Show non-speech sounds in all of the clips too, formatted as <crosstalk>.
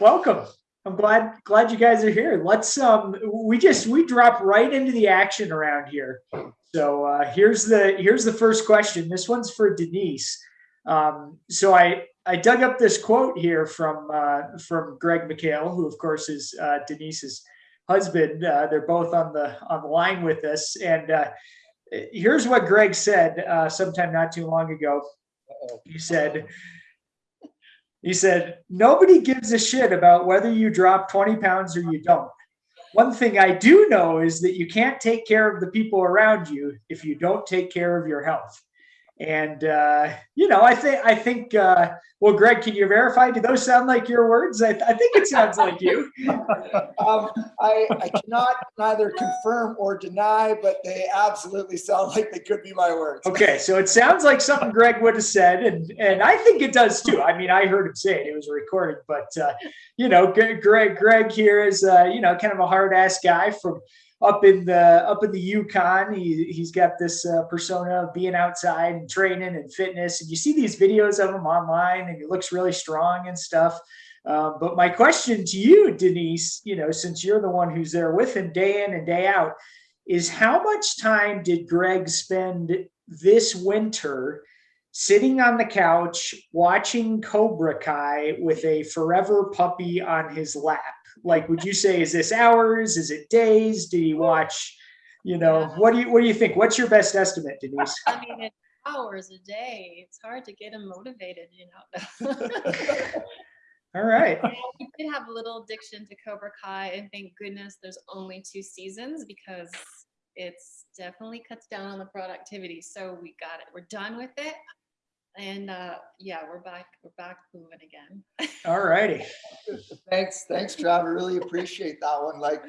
welcome. I'm glad glad you guys are here. Let's um we just we drop right into the action around here. So uh, here's the here's the first question. This one's for Denise. Um, so I I dug up this quote here from uh, from Greg McHale, who of course is uh, Denise's husband. Uh, they're both on the on the line with us, and uh, here's what Greg said uh, sometime not too long ago. He said, he said, nobody gives a shit about whether you drop 20 pounds or you don't. One thing I do know is that you can't take care of the people around you if you don't take care of your health. And uh, you know, I think I think. Uh, well, Greg, can you verify? Do those sound like your words? I, I think it sounds like you. <laughs> um, I, I cannot neither confirm or deny, but they absolutely sound like they could be my words. <laughs> Okay, so it sounds like something Greg would have said, and and I think it does too. I mean, I heard him say it; it was recorded. But uh, you know, Greg Greg here is uh, you know kind of a hard ass guy from up in the up in the Yukon. He he's got this uh, persona of being outside and training and fitness, and you see these videos of him online, and he looks really strong and stuff. Um, but my question to you, Denise, you know, since you're the one who's there with him day in and day out, is how much time did Greg spend this winter sitting on the couch watching Cobra Kai with a forever puppy on his lap? Like would you say is this hours? Is it days? Do you watch you know yeah. what do you what do you think? What's your best estimate denise? I mean it's hours a day. It's hard to get him motivated you know? All right. <laughs> Yeah, we did have a little addiction to cobra kai and thank goodness there's only two seasons because it's definitely cuts down on the productivity. So we got it. We're done with it and uh, yeah, we're back. We're back moving again. All righty. <laughs> Thanks, thanks, Trav. I really appreciate that one. Like,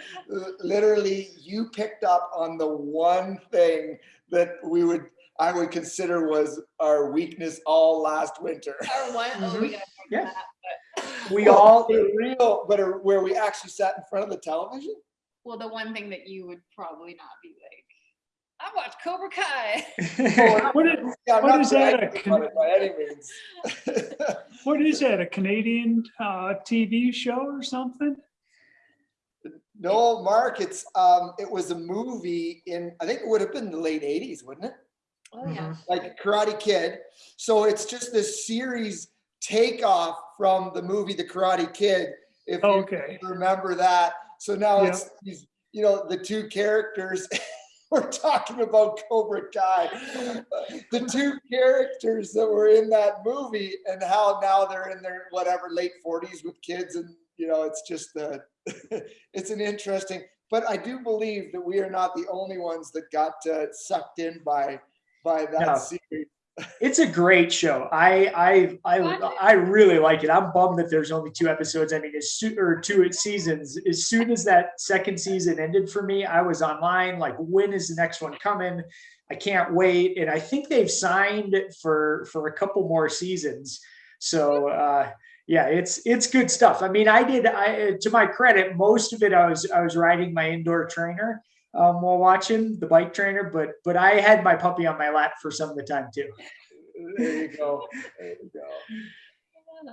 literally, you picked up on the one thing that we would, I would consider was our weakness all last winter. Our one, mm -hmm. oh, we yeah. that. But. We all but real, but where we actually sat in front of the television. Well, the one thing that you would probably not be like I watched Cobra Kai. <laughs> what is, <laughs> yeah, what is that? A by any means. <laughs> what is that? A Canadian uh, TV show or something? No, Mark. It's um, it was a movie in I think it would have been the late '80s, wouldn't it? Oh yeah. Mm-hmm. Like Karate Kid. So it's just this series takeoff from the movie The Karate Kid. If okay. you remember that. So now yeah. it's you know, the two characters we're talking about Cobra Kai. The two characters that were in that movie and how now they're in their whatever late 40s with kids and you know it's just uh, <laughs> it's an interesting but I do believe that we are not the only ones that got uh, sucked in by by that no. series it's a great show. I I I I really like it. I'm bummed that there's only two episodes. I mean, as soon or two seasons. As soon as that second season ended for me, I was online like, when is the next one coming? I can't wait. And I think they've signed for for a couple more seasons. So uh, yeah, it's it's good stuff. I mean, I did. I to my credit, most of it I was I was riding my indoor trainer um, while watching the bike trainer, but but I had my puppy on my lap for some of the time too. There you go. There you go.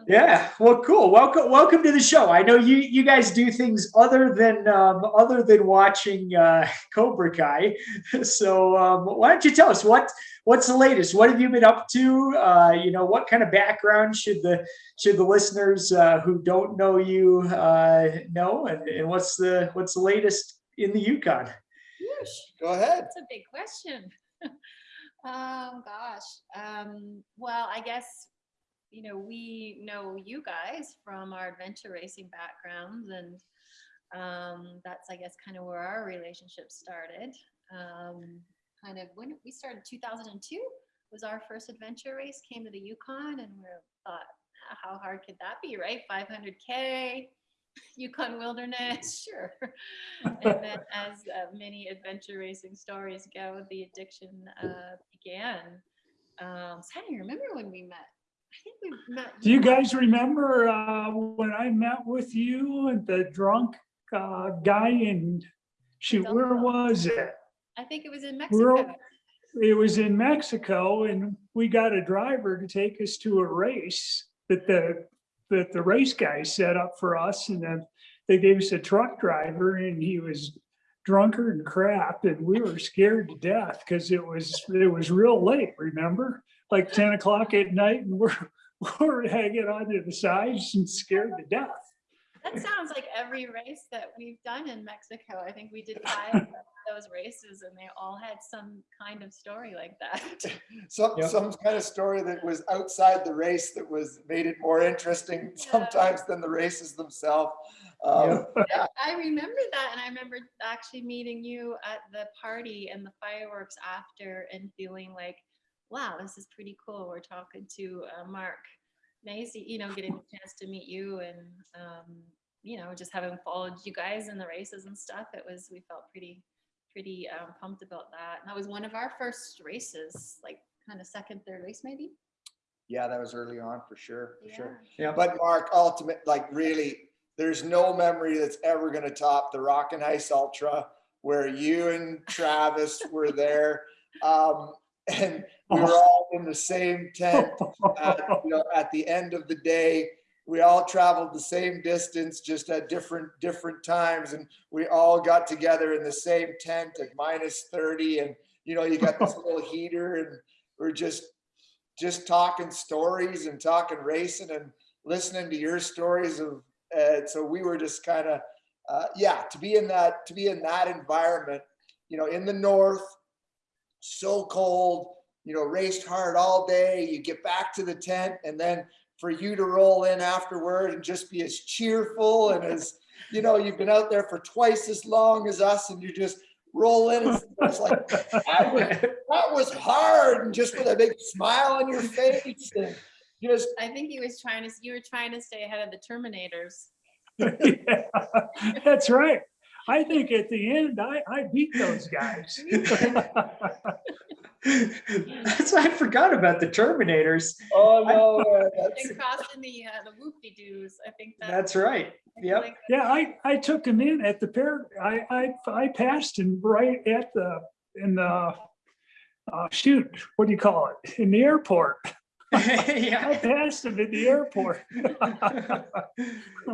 Yeah, well, cool. Welcome, welcome to the show. I know you you guys do things other than um, other than watching uh, <laughs> Cobra Kai. <laughs> So um, why don't you tell us what what's the latest? What have you been up to? Uh, you know, what kind of background should the should the listeners uh, who don't know you uh, know, and, and what's the what's the latest in the Yukon? Go ahead. That's a big question. <laughs> um, gosh. Um, well, I guess, you know, we know you guys from our adventure racing backgrounds and um, that's, I guess, kind of where our relationship started. Um, kind of when we started 2002 was our first adventure race, came to the Yukon and we thought, how hard could that be, right? 500K, <laughs> Yukon wilderness, <laughs> sure. and then as uh, many adventure racing stories go, the addiction uh, began. Um, so I don't remember when we met. I think we met. Do you guys remember uh, when I met with you and the drunk uh, guy in, shoot, where was it? I think it was in Mexico. it was in Mexico and we got a driver to take us to a race that the that the race guy set up for us and then they gave us a truck driver and he was drunker and crap and we were scared to death because it was, it was real late, remember? Like ten o'clock at night and we're, <laughs> we're hanging onto the sides and scared to death. That sounds like every race that we've done in Mexico. I think we did five of those races and they all had some kind of story like that. <laughs> <laughs> Some, Yep. some kind of story that was outside the race that was, made it more interesting sometimes than the races themselves. Um, <laughs> yeah, I remember that and I remember actually meeting you at the party and the fireworks after and feeling like, wow, this is pretty cool. We're talking to uh, Mark Macy, you know, getting a chance to meet you and, um, you know, just having followed you guys in the races and stuff. It was, we felt pretty, pretty um, pumped about that. And that was one of our first races, like kind of second, third race maybe. yeah, that was early on for sure, for sure. Yeah. But Mark, ultimate, like really, there's no memory that's ever gonna top the Rock and Ice Ultra where you and Travis were there. Um, and we were all in the same tent at, <laughs> you know, at the end of the day. We all traveled the same distance, just at different, different times. And we all got together in the same tent at minus 30. And, you know, you got this <laughs> little heater and we're just, just talking stories and talking racing and listening to your stories of, uh, so we were just kind of, uh, yeah, to be in that, to be in that environment, you know, in the north, so cold, you know, raced hard all day. You get back to the tent and then for you to roll in afterward and just be as cheerful and as, <laughs> you know, you've been out there for twice as long as us and you just roll in. and <laughs> It's like, that was, that was hard and just with a big smile on your face and just, I think he was trying to, you were trying to stay ahead of the Terminators. <laughs> Yeah, That's right. I think at the end, I, I beat those guys. <laughs> That's why I forgot about the Terminators. oh no, uh, that's, And crossing the, uh, the whoop-de-doos, I think that. That's right. I Yep. like Yeah, I, I took him in at the pair, I, I, I passed him right at the, in the, uh, shoot, what do you call it? In the airport. <laughs> <laughs> I passed him at the airport.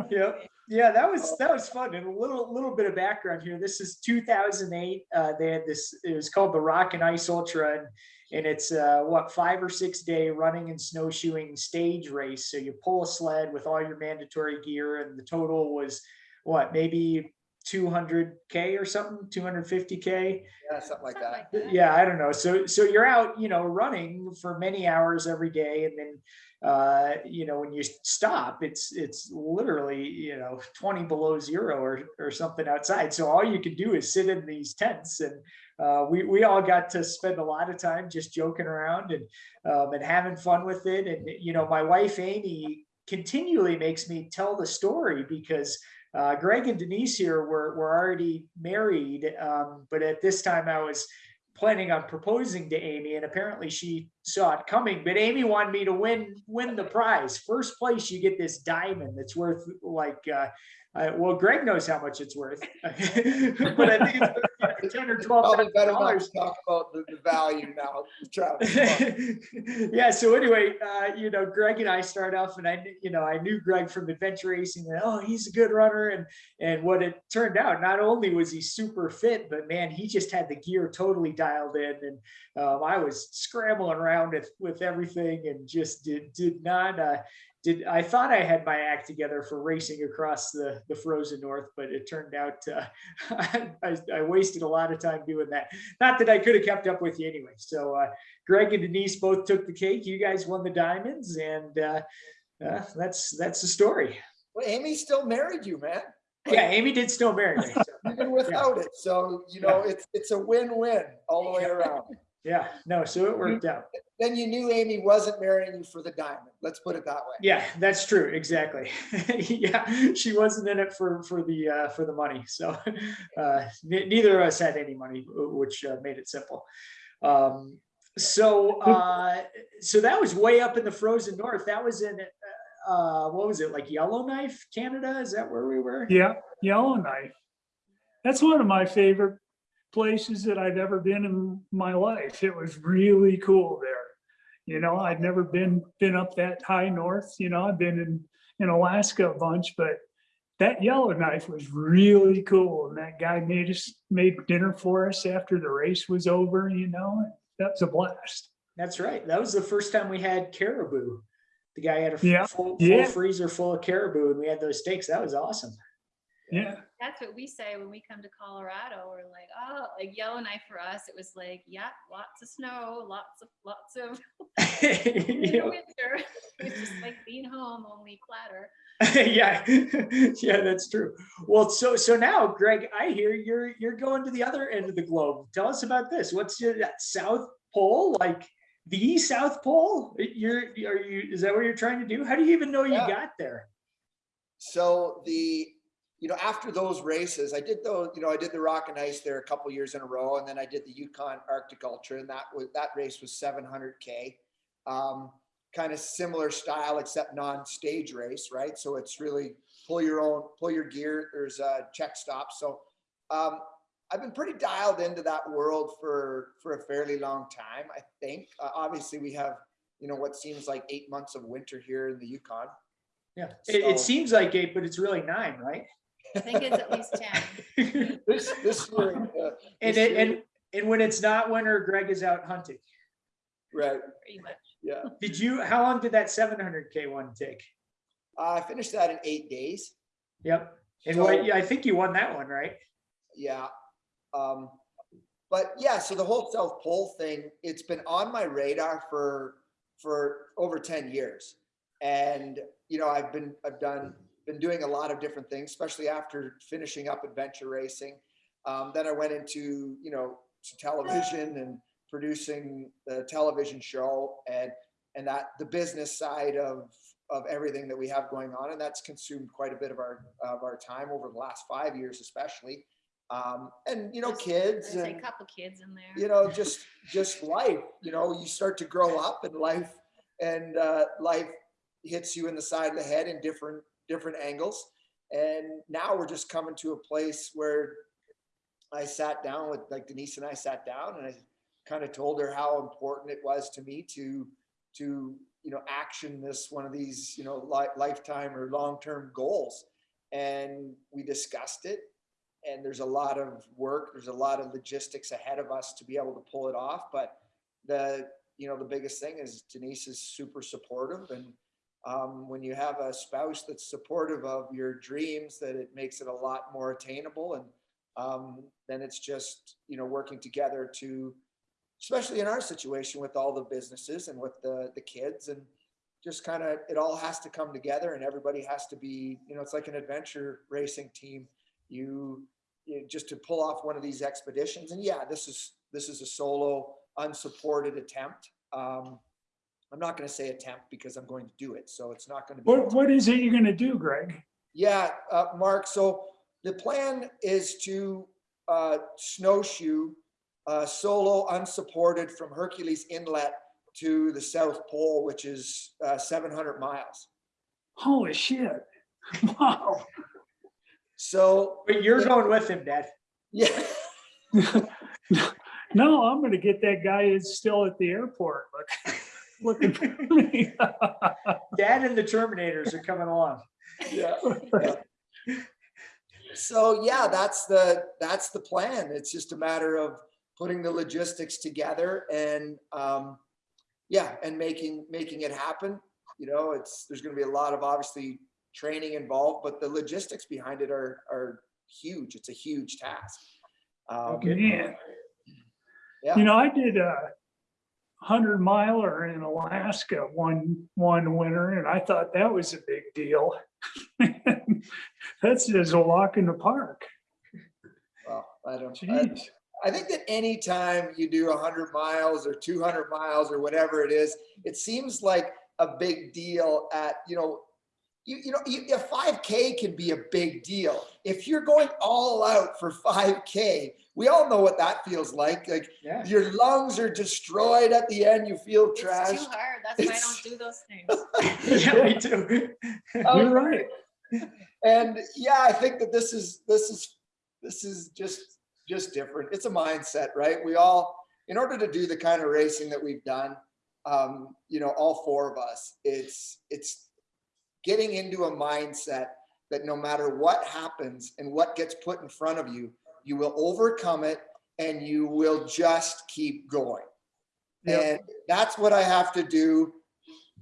Yep. Yeah, that was that was fun. And a little little bit of background here. This is 2008. Uh, they had this. It was called the Rock and Ice Ultra, and, and it's uh, what five or six day running and snowshoeing stage race. So you pull a sled with all your mandatory gear, and the total was what maybe 200k or something, 250k. yeah, something like that. that. Yeah, I don't know. So so you're out, you know, running for many hours every day, and then uh, you know when you stop, it's it's literally you know 20 below zero or or something outside. So all you can do is sit in these tents, and uh, we we all got to spend a lot of time just joking around and um, and having fun with it. And you know, my wife Amy continually makes me tell the story because uh, Greg and Denise here were, were already married, um, but at this time I was planning on proposing to Amy, and apparently she saw it coming. But Amy wanted me to win win the prize. First place, you get this diamond that's worth like. Uh, uh, well, Greg knows how much it's worth, <laughs> but I think it's worth <laughs> ten or twelve not dollars. talk about the, the value now, Travis. <laughs> yeah. So anyway, uh, you know, Greg and I start off, and I, you know, I knew Greg from adventure racing. And, oh, he's a good runner, and and what it turned out, not only was he super fit, but man, he just had the gear totally dialed in, and um, I was scrambling around with with everything, and just did did not. Uh, did I thought I had my act together for racing across the the frozen north, but it turned out uh, <laughs> I, I wasted a lot of time doing that. Not that I could have kept up with you anyway. So uh, Greg and Denise both took the cake. You guys won the diamonds, and uh, uh, that's that's the story. Well, Amy still married you, man. Yeah, Amy did still marry me. so, <laughs> Even without it. So, you know, it's, it's a win-win all the way around. Yeah, no, so it worked out. Then you knew Amy wasn't marrying you for the diamond. Let's put it that way. Yeah, that's true. Exactly. <laughs> yeah, she wasn't in it for for the uh, for the money. So <laughs> uh, neither of us had any money, which uh, made it simple. Um, so uh, so that was way up in the frozen north. That was in uh, what was it like Yellowknife, Canada? Is that where we were? Yeah, Yellowknife. That's one of my favorite places that I've ever been in my life. It was really cool there. You know, I'd never been, been up that high north, you know, I've been in, in Alaska a bunch, but that Yellowknife was really cool. And that guy made us, made dinner for us after the race was over, you know, that was a blast. That's right. That was the first time we had caribou. The guy had a Yeah, full, full yeah. freezer full of caribou and we had those steaks. That was awesome. Yeah. That's what we say when we come to Colorado. We're like, oh, like Yellowknife for us, it was like, yeah, lots of snow, lots of, lots of <laughs> <laughs> You know, winter. <laughs> It's just like being home, only flatter. yeah, yeah, that's true. Well, so so now, Greg, I hear you're you're going to the other end of the globe. Tell us about this. What's your that South Pole like? The South Pole? You're are you? Is that what you're trying to do? How do you even know you Yeah. got there? So the, you know, after those races, I did those, you know, I did the Rock and Ice there a couple years in a row, and then I did the Yukon Arctic Ultra, and that was that race was 700k, um, kind of similar style except non-stage race, right? So it's really pull your own, pull your gear. There's a check stop. So um, I've been pretty dialed into that world for for a fairly long time. I think. Uh, obviously, we have you know what seems like eight months of winter here in the Yukon. Yeah, it, it seems like eight, but it's really nine, right? I think it's at least 10. <laughs> this this year, uh, it, this year- and and when it's not winter, Greg is out hunting. right, Pretty much. yeah. Did you? How long did that 700k one take? I finished that in eight days. Yep. And So- what? Yeah, I think you won that one, right? Yeah. Um, but yeah, so the whole South Pole thing, it's been on my radar for for over 10 years. And you know, I've been I've done been doing a lot of different things, especially after finishing up adventure racing. Um, then I went into, you know, television and producing the television show and and that the business side of of everything that we have going on. And that's consumed quite a bit of our of our time over the last five years, especially. Um, and you know, kids There's a couple kids in there. you know just just life you know you start to grow up and life and uh, life hits you in the side of the head in different different angles. And now we're just coming to a place where i sat down with like denise and i sat down and i kind of told her how important it was to me to to you know action this one of these you know li- lifetime or long-term goals. And we discussed it and there's a lot of work there's a lot of logistics ahead of us to be able to pull it off but the you know the biggest thing is denise is super supportive and um, when you have a spouse that's supportive of your dreams that it makes it a lot more attainable. And um, then it's just you know working together to especially in our situation with all the businesses and with the the kids and just kind of it all has to come together and everybody has to be you know it's like an adventure racing team. You, you just to pull off one of these expeditions. And yeah this is this is a solo unsupported attempt. Um i'm not going to say attempt because i'm going to do it so it's not going to be What, what is it you're gonna do, Greg? yeah, uh, Mark, so the plan is to uh, snowshoe uh, solo unsupported from Hercules Inlet to the South Pole, which is uh, 700 miles. Holy shit. <laughs> Wow. So, But you're going with him, Dad. yeah, <laughs> No, I'm gonna get that guy who's still at the airport, look, <laughs> looking for <laughs> me. Dad and the Terminators are coming along. yeah. yeah. So yeah, that's the that's the plan. It's just a matter of putting the logistics together and um, yeah, and making making it happen. You know, it's there's going to be a lot of obviously training involved, but the logistics behind it are are huge. It's a huge task. Um, Okay. Man, Yeah. you know, I did a hundred miler in Alaska one, one winter and I thought that was a big deal. <laughs> That's just a walk in the park. well, I don't. I, Jeez. I think that anytime you do 100 miles or 200 miles or whatever it is, it seems like a big deal at, you know, you, you know, you, a 5K can be a big deal. If you're going all out for 5K, we all know what that feels like. Like Yeah. your lungs are destroyed at the end, you feel It's trash. too hard. That's why I don't do those things. <laughs> yeah, me too. <laughs> You're right. and yeah i think that this is this is this is just just different it's a mindset right we all in order to do the kind of racing that we've done um you know all four of us it's it's getting into a mindset that no matter what happens and what gets put in front of you, you will overcome it and you will just keep going. Yep. And that's what I have to do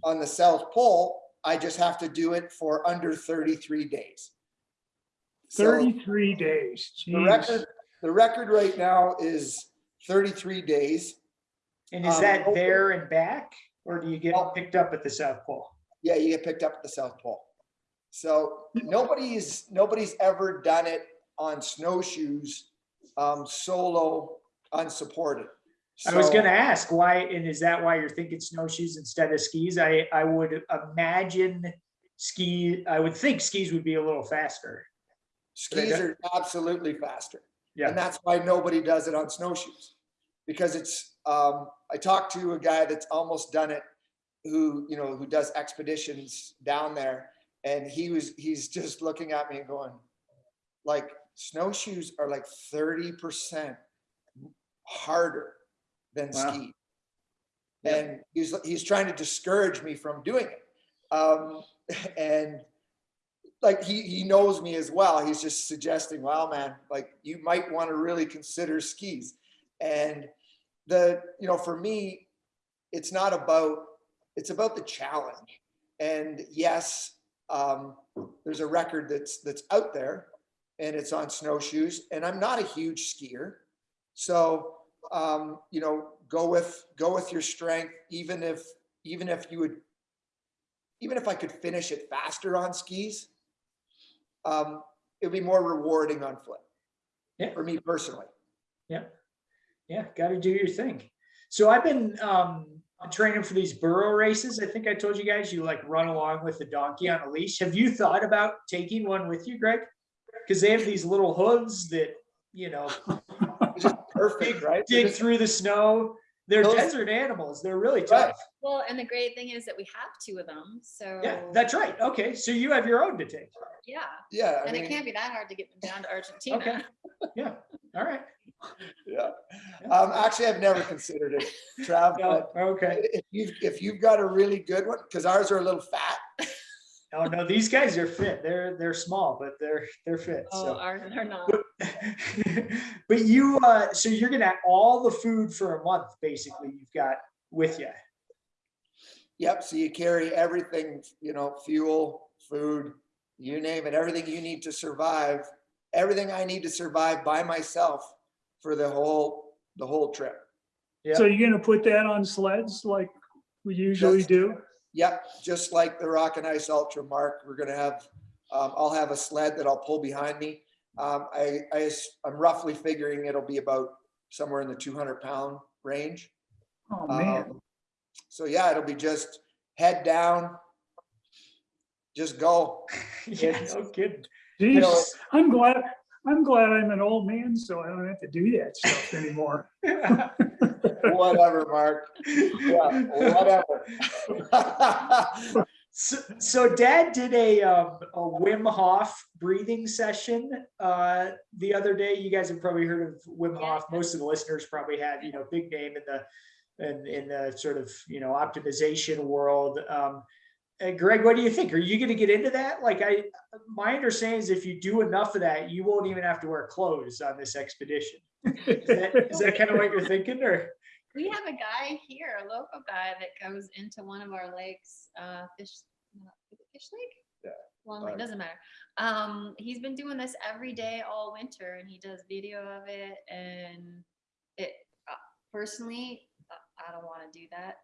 on the South Pole. I just have to do it for under 33 days. So Thirty-three days. the record, the record right now is 33 days. And is Um, that there and back, or do you get Oh. picked up at the South Pole? Yeah, you get picked up at the South Pole. So nobody's, nobody's ever done it on snowshoes, um, solo, unsupported. I was gonna ask why, and is that why you're thinking snowshoes instead of skis? I, I would imagine ski, I would think skis would be a little faster. Skis are absolutely faster. Yeah. And that's why nobody does it on snowshoes. Because it's, um, I talked to a guy that's almost done it, who, you know, who does expeditions down there. And he was, he's just looking at me and going, like, snowshoes are like thirty percent harder than Wow. ski. Yeah. And he's, he's trying to discourage me from doing it. Um, <laughs> and like he he knows me as well. He's just suggesting, well, man, like you might want to really consider skis." And the you know, for me, it's not about it's about the challenge. And yes, um, there's a record that's that's out there, and it's on snowshoes. And I'm not a huge skier, so um, you know, go with go with your strength. Even if even if you would even if I could finish it faster on skis, um, it'd be more rewarding on foot. Yeah. For me personally. yeah, Yeah. gotta do your thing. So I've been, um, training for these burro races. I think I told you guys, you like run along with the donkey on a leash. Have you thought about taking one with you, Greg? Cause they have these little hooves that, you know, <laughs> perfect, right? Dig through the snow. They're Those- desert animals. They're really Right. tough. Well, and the great thing is that we have two of them, so. Yeah, that's right. Okay, so you have your own to take. Yeah, Yeah, I and it can't be that hard to get them down to <laughs> Argentina. Okay. Yeah, all right. Yeah. Um, actually, I've never considered it, Trav, No, okay. if you've, if you've got a really good one, because ours are a little fat. Oh, no, these guys are fit. They're, they're small, but they're, they're fit, Oh, so. ours are not. But <laughs> but you, uh, so you're gonna have all the food for a month, basically, you've got with you. Yep, so you carry everything, you know, fuel, food, you name it, everything you need to survive, everything I need to survive by myself for the whole, the whole trip. Yeah. So you're gonna put that on sleds like we usually Just- do? Yep, just like the Rock and Ice Ultra Mark, we're gonna have, um, I'll have a sled that I'll pull behind me. Um, I'm roughly figuring it'll be about somewhere in the two hundred pound range. Oh, man. Um, So yeah, it'll be just head down, just go. <laughs> Yeah, no kidding. you know, I'm glad, I'm glad I'm an old man, so I don't have to do that stuff anymore. <laughs> <laughs> Whatever, Mark. Yeah, whatever. <laughs> So, so dad did a, um, a Wim Hof breathing session, uh, the other day. You guys have probably heard of Wim Hof. Most of the listeners probably have, you know, big name in the, in, in the sort of, you know, optimization world. Um, uh, Greg, what do you think? Are you gonna get into that? Like I, my understanding is if you do enough of that, you won't even have to wear clothes on this expedition. Is that, is that kind of what you're thinking or? We have a guy here, a local guy that goes into one of our lakes, uh, fish, not- is it fish lake? Yeah, Long lake, doesn't matter. Um, he's been doing this every day all winter and he does video of it and it, uh, personally, uh, I don't wanna do that.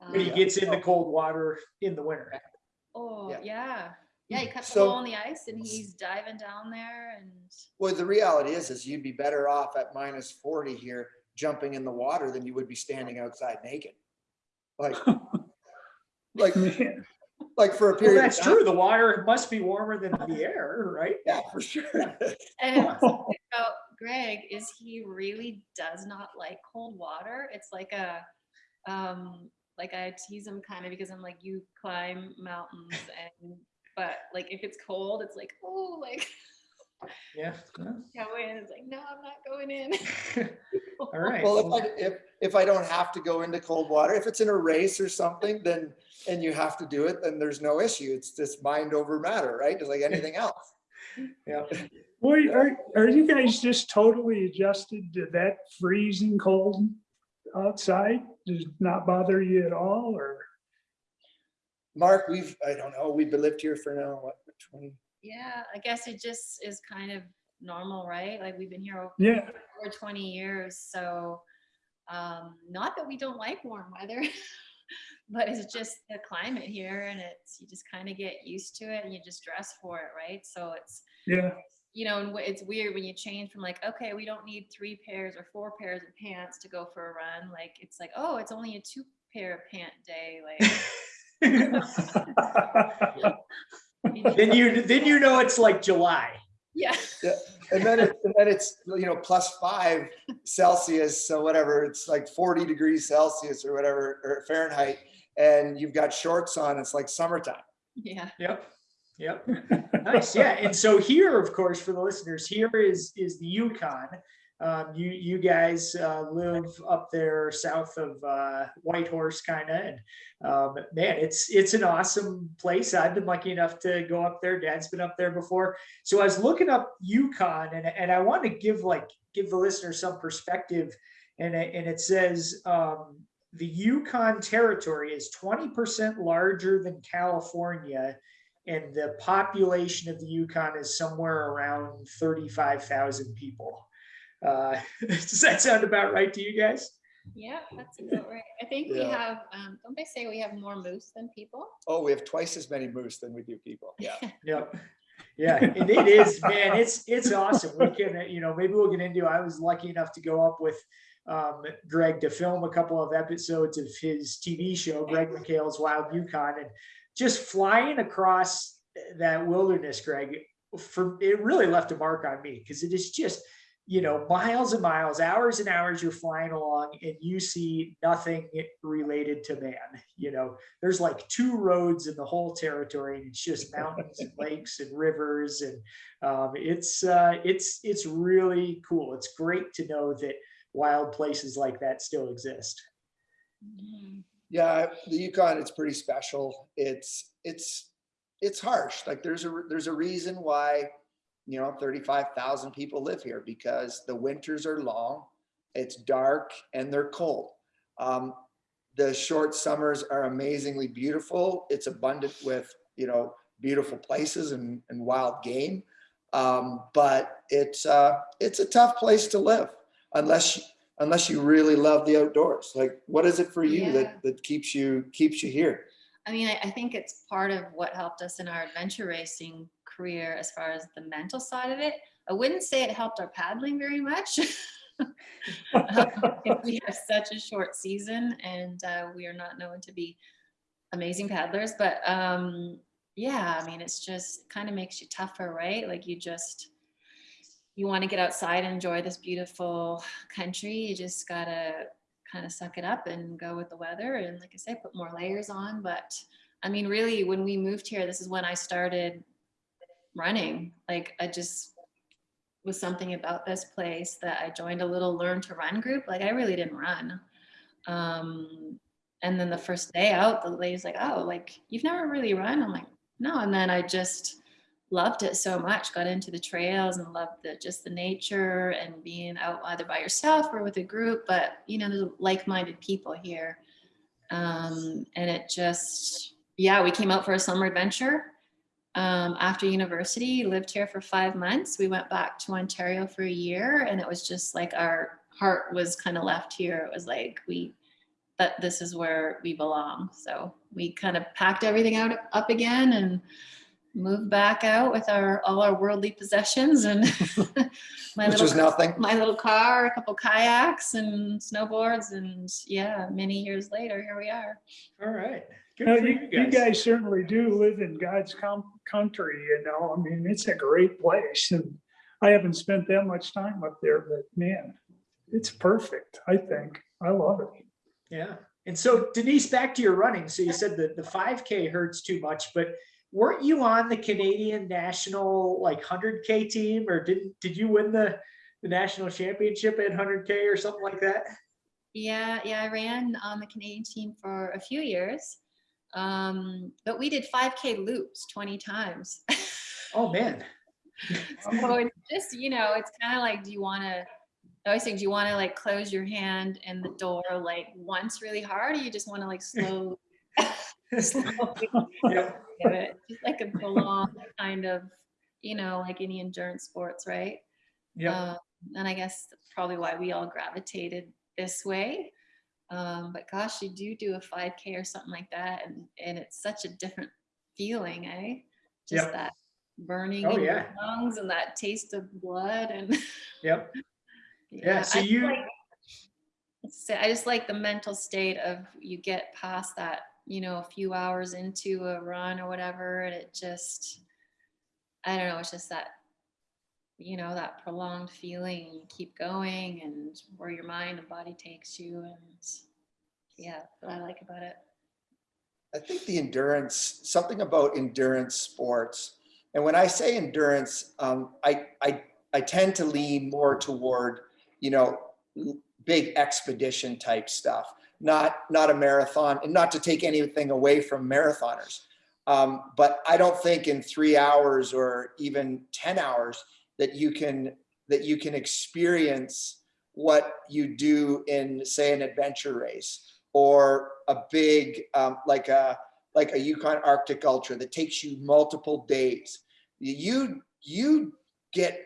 But he Um, gets in the cold water in the winter. Oh, Yeah. yeah. Yeah, he cuts a So- hole in the ice and he's diving down there and Well, the reality is, is you'd be better off at minus forty here, jumping in the water than you would be standing outside naked. Like, <laughs> like, Man, like for a Well, period. of that's time. true. The water must be warmer than the air, right? Yeah, for sure. <laughs> And something about Greg is he really does not like cold water. It's like a, um, like I tease him kind of because I'm like, you climb mountains <laughs> and, but like if it's cold, it's like, oh, like Yeah. go <laughs> in. It's like, no, I'm not going in. <laughs> All right. Well, if I, if, if I don't have to go into cold water, if it's in a race or something, then, and you have to do it, then there's no issue. It's just mind over matter, right? Just like anything else. Yeah. Well, are, are you guys just totally adjusted to that freezing cold outside? Does it not bother you at all or? Mark, we've, I don't know, we've been lived here for now, what, twenty? Yeah, I guess it just is kind of normal, right? Like we've been here over Yeah, over 20 years, so um, not that we don't like warm weather, <laughs> but it's just the climate here and it's, you just kind of get used to it and you just dress for it, right? So it's, yeah. You know, and it's weird when you change from like, okay, we don't need three pairs or four pairs of pants to go for a run. Like, it's like, oh, it's only a two pair of pant day. Like, <laughs> <laughs> Then you, then you know it's like July. yeah. And then, it- and then it's, you know, plus five Celsius, so whatever, it's like forty degrees Celsius or whatever, or Fahrenheit. And you've got shorts on, it's like summertime. Yeah. Yep. Yep. <laughs> Nice. Yeah. And so here, of course, for the listeners, here is, is the Yukon. Um, you, you guys, uh, live up there south of, uh, Whitehorse kind of, and, um, man, it's, it's an awesome place. I've been lucky enough to go up there. Dad's been up there before. So I was looking up Yukon and, and I want to give like, give the listener some perspective. And, it- and it says, um, the Yukon territory is twenty percent larger than California. And the population of the Yukon is somewhere around thirty-five thousand people. Uh, <laughs> Does that sound about right to you guys? Yeah, that's about right. I think we have, um, don't they say we have more moose than people? Oh, we have twice as many moose than we do people. Yeah. <laughs> Yep. Yeah, and it is, man, it's, it's awesome. We can, uh, you know, maybe we'll get into, I was lucky enough to go up with um, Greg to film a couple of episodes of his TV show, Greg McHale's Wild Yukon, and just flying across that wilderness, Greg, for, it really left a mark on me because it is just, you know, miles and miles, hours and hours you're flying along and you see nothing related to man, you know, there's like two roads in the whole territory and it's just mountains and <laughs> lakes and rivers and um, it's uh, it's it's really cool. It's great to know that wild places like that still exist. Mhm. Yeah, the Yukon, it's pretty special. It's, it's, it's harsh. Like there's a, there's a reason why, you know, thirty-five thousand people live here because the winters are long, it's dark and they're cold. Um, the short summers are amazingly beautiful. It's abundant with, you know, beautiful places and, and wild game. Um, but it's, uh, it's a tough place to live unless, unless you really love the outdoors. Like, what is it for you Yeah. that, that keeps you, keeps you here? I mean, I, I think it's part of what helped us in our adventure racing career as far as the mental side of it. I wouldn't say it helped our paddling very much. <laughs> we have such a short season and uh, we are not known to be amazing paddlers, but um, yeah, I mean, it's just kind of makes you tougher, right? Like you just, you want to get outside and enjoy this beautiful country. You just gotta kind of suck it up and go with the weather. And like I said, put more layers on. But I mean, really, when we moved here, this is when I started running. Like I just was something about this place that I joined a little learn to run group. Like I really didn't run. Um, and then the first day out, the lady's like, "Oh, like you've never really run?" I'm like, "No." And then I just loved it so much. Got into the trails and loved the just the nature and being out either by yourself or with a group. But you know, there's like-minded people here, um, and it just yeah, we came out for a summer adventure um, after university, lived here for five months. We went back to Ontario for a year, and it was just like our heart was kind of left here. It was like we that this is where we belong. So we kind of packed everything out up again and moved back out with our all our worldly possessions and <laughs> my Which little was nothing. my little car, a couple kayaks and snowboards, and yeah, many years later, here we are. all right good No, for you, you guys certainly do live in God's com- country, you know, I mean, it's a great place and I haven't spent that much time up there, but man, it's perfect, I think. I love it. Yeah. And so Denise, back to your running. So you said that the 5K hurts too much, but weren't you on the Canadian national like 100K team or didn't, did you win the, the national championship at 100K or something like that? Yeah, yeah, I ran on the Canadian team for a few years. Um, but we did 5K loops 20 times. <laughs> Oh, man. so it's just, you know, it's kind of like, do you want to, I always think, do you want to like close your hand in the door like once really hard, or you just want to like slow, slowly <laughs> <laughs> Yep. Give it, just like a prolonged kind of, you know, like any endurance sports, right? Yep. Um, and I guess that's probably why we all gravitated this way. Um, but gosh, you do do a 5K or something like that, and and it's such a different feeling, eh? Just Yep. that burning Oh, in yeah. your lungs and that taste of blood and <laughs> Yep. Yeah, so I you- like- I just like the mental state of you get past that, you know, a few hours into a run or whatever, and it just, I don't know, it's just that, you know, that prolonged feeling, you keep going and where your mind and body takes you and yeah, what I like about it. I think the endurance, something about endurance sports, and when I say endurance, um, I, I, I tend to lean more toward, you know, big expedition type stuff, not, not a marathon, and not to take anything away from marathoners. Um, but I don't think in three hours or even 10 hours that you can, that you can experience what you do in, say, an adventure race or a big um, like a like a Yukon Arctic Ultra that takes you multiple days. You you get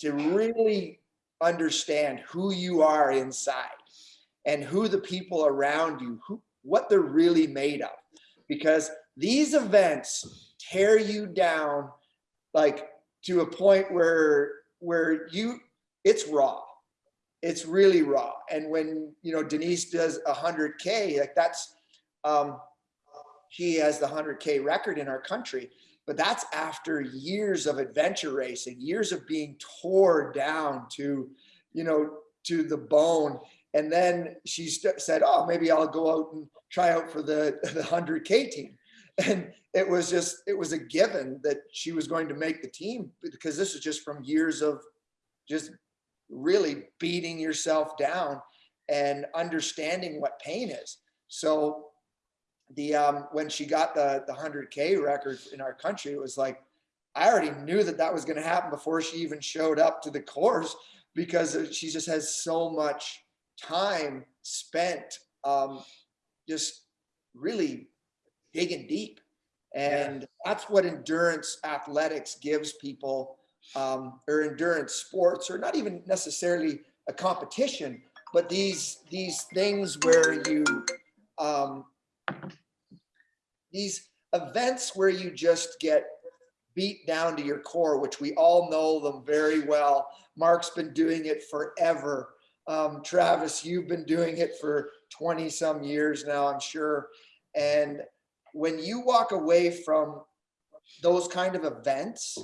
to really understand who you are inside and who the people around you who what they're really made of because these events tear you down like to a point where where you it's raw it's really raw. And when, you know, Denise does a hundred K, like that's, um, she has the hundred K record in our country, but that's after years of adventure racing, years of being tore down to, you know, to the bone. And then she said, oh, maybe I'll go out and try out for the, the hundred K team. And it was just, it was a given that she was going to make the team because this is just from years of just really beating yourself down and understanding what pain is. So the um when she got the the 100k record in our country it was like I already knew that that was going to happen before she even showed up to the course because she just has so much time spent um just really digging deep and that's what endurance athletics gives people um, or endurance sports, or not even necessarily a competition, but these these things where you um, these events where you just get beat down to your core, which we all know them very well. Mark's been doing it forever. Um, Travis, you've been doing it for 20 some years now, I'm sure. And when you walk away from those kind of events,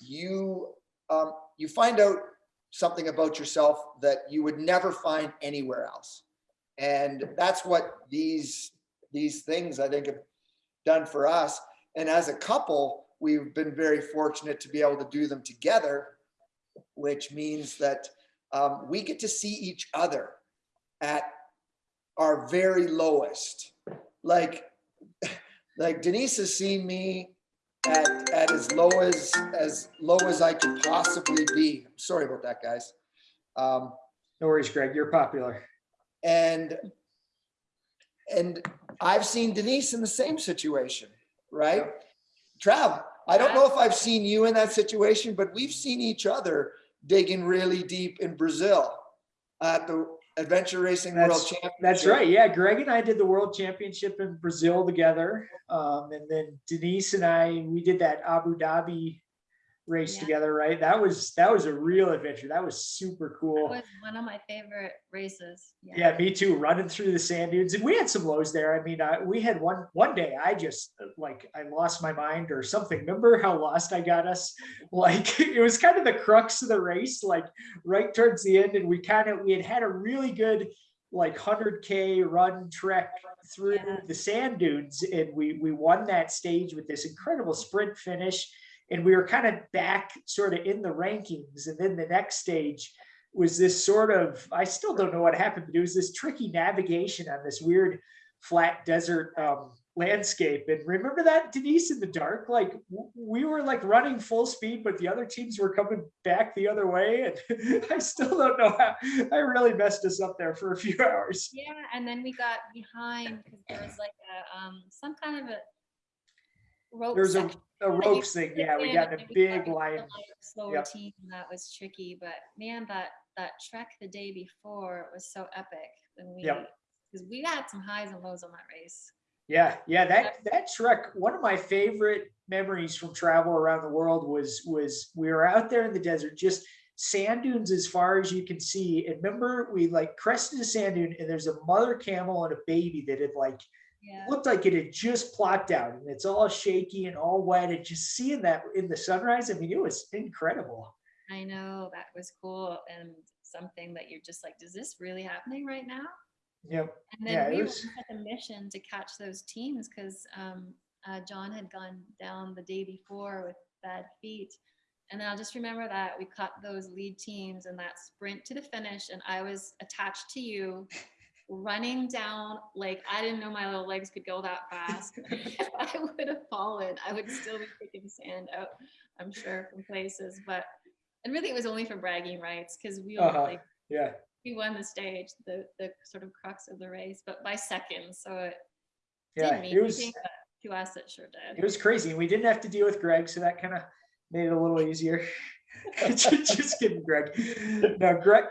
you um, you find out something about yourself that you would never find anywhere else and that's what these these things i think have done for us and as a couple we've been very fortunate to be able to do them together which means that um, we get to see each other at our very lowest like <laughs> like denise has seen me at, at as low as as low as I could possibly be. Sorry about that, guys. Um, No worries, Greg. You're popular. and and I've seen Denise in the same situation, right? Trav, I don't know if I've seen you in that situation, but we've seen each other digging really deep in Brazil at the Adventure Racing World That's- Championship. That's right. Yeah, Greg and I did the World Championship in Brazil together, um, and then Denise and I we did that Abu Dhabi race Yeah. together. Right? That was that was a real adventure. That was super cool. That was one of my favorite races. Yeah, me too. Running through the sand dunes, and we had some lows there. I mean, I, we had one one day. I just uh, like I lost my mind or something. Remember how lost I got us? <laughs> Like it was kind of the crux of the race. Like right towards the end, and we kind of we had had a really good like hundred k run trek through Yeah. the sand dunes, and we we won that stage with this incredible sprint finish. And we were kind of back sort of in the rankings. And then the next stage, was this sort of, I still don't know what happened, but it was this tricky navigation on this weird flat desert um, landscape. And remember that Denise in the dark, like we were like running full speed, but the other teams were coming back the other way. And <laughs> I still don't know how, I really messed us up there for a few <laughs> hours. Yeah, and then we got behind because there was like a, um, some kind of a rope There's a, a ropes thing. Yeah, we got a big line. Slower Yep. team, that was tricky, but man, that, that trek the day before was so epic. And we, Yep. because we had some highs and lows on that race. Yeah, yeah, that that trek, one of my favorite memories from travel around the world was was we were out there in the desert, just sand dunes as far as you can see. And remember, we like crested a sand dune, and there's a mother camel and a baby that had like Yeah. looked like it had just plopped out, and it's all shaky and all wet. And just seeing that in the sunrise, I mean, it was incredible. I know that was cool and something that you're just like, is this really happening right now? Yep. And Yeah, then it we was- on a mission to catch those teams because um, uh, John had gone down the day before with bad feet. And I'll just remember that we caught those lead teams and that sprint to the finish. And I was attached to you, running down. Like I didn't know my little legs could go that fast. if <laughs> <laughs> I would have fallen, I would still be picking sand out. I'm sure from places, but and really it was only for bragging rights because we all Uh-huh. like Yeah. we won the stage, the the sort of crux of the race, but by seconds. So it Yeah. It was. anything, to us it sure did. it was crazy. We didn't have to deal with Greg, so that kind of made it a little easier. <laughs> Just kidding, Greg. No, Greg,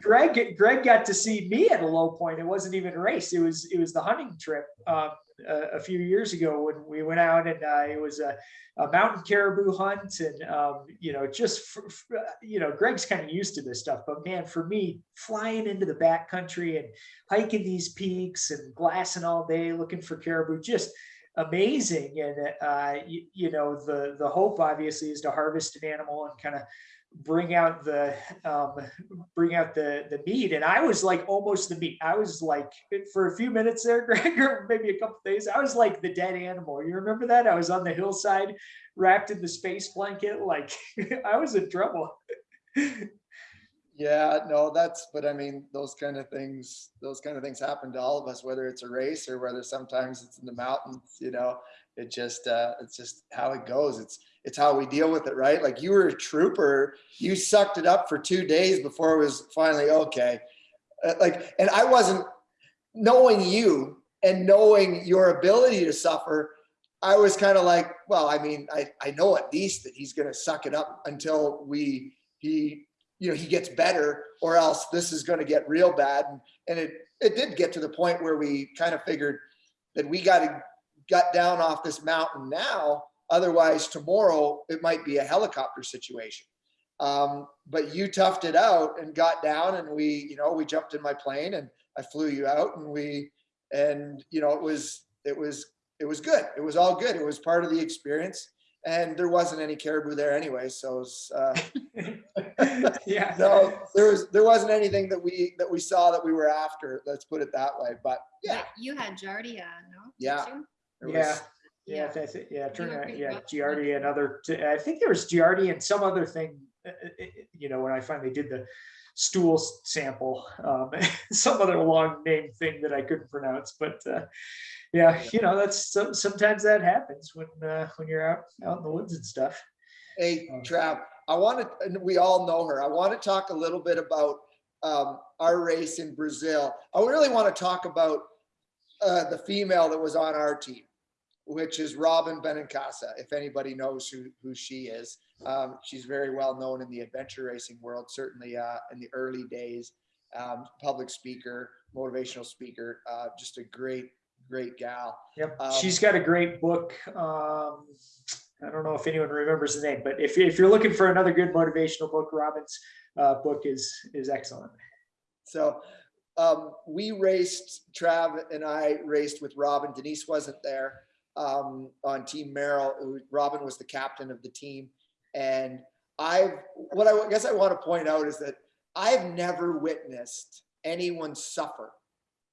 Greg, Greg got to see me at a low point. It wasn't even a race. It was it was the hunting trip um, a, a few years ago when we went out and uh, it was a, a mountain caribou hunt and um, you know just for, for, you know Greg's kind of used to this stuff, but man, for me, flying into the backcountry and hiking these peaks and glassing all day looking for caribou, just amazing. And uh you, you know the the hope obviously is to harvest an animal and kind of bring out the um bring out the the meat. And i was like almost the meat. I was like for a few minutes there <laughs> greg or maybe a couple days i was like the dead animal. You remember that? I was on the hillside wrapped in the space blanket like <laughs> i was in trouble <laughs> Yeah, no, that's, but I mean, those kind of things, those kind of things happen to all of us, whether it's a race or whether sometimes it's in the mountains, you know, it just, uh, it's just how it goes. It's, it's how we deal with it, right? Like you were a trooper, you sucked it up for two days before it was finally okay. Uh, like, and I wasn't knowing you and knowing your ability to suffer. I was kind of like, well, I mean, I, I know at least that he's going to suck it up until we, he, you know, he gets better or else this is going to get real bad. And, and it, it did get to the point where we kind of figured that we got to gut down off this mountain now. Otherwise tomorrow it might be a helicopter situation. Um, but you toughed it out and got down and we, you know, we jumped in my plane and I flew you out and we, and you know, it was, it was, it was good. It was all good. It was part of the experience and there wasn't any caribou there anyway. So, it was, uh, <laughs> <laughs> yeah no, there was there wasn't anything that we that we saw that we were after. Let's put it that way. But yeah, But you had Giardia, no? Yeah. yeah was- Yeah, Yeah. I yeah, turn out, yeah, rough. Giardia and other, t- I think there was Giardia and some other thing, uh, uh, you know, when I finally did the stool sample, um, <laughs> some other long name thing that I couldn't pronounce, but, uh, yeah, you know, that's, so- sometimes that happens when, uh, when you're out, out in the woods and stuff. Hey, Oh. Trav, I want to, and we all know her. I want to talk a little bit about um, our race in Brazil. I really want to talk about uh, the female that was on our team, which is Robyn Benincasa, if anybody knows who, who she is. Um, she's very well known in the adventure racing world, certainly uh, in the early days. Um, public speaker, motivational speaker, uh, just a great, great gal. Yep, Um, she's got a great book. I don't know if anyone remembers the name, but if, if you're looking for another good motivational book, Robyn's uh, book is is excellent. So um, we raced, Trav and I raced with Robyn. Denise wasn't there um, on Team Merrell. Robyn was the captain of the team. And I've, what I guess I want to point out is that I've never witnessed anyone suffer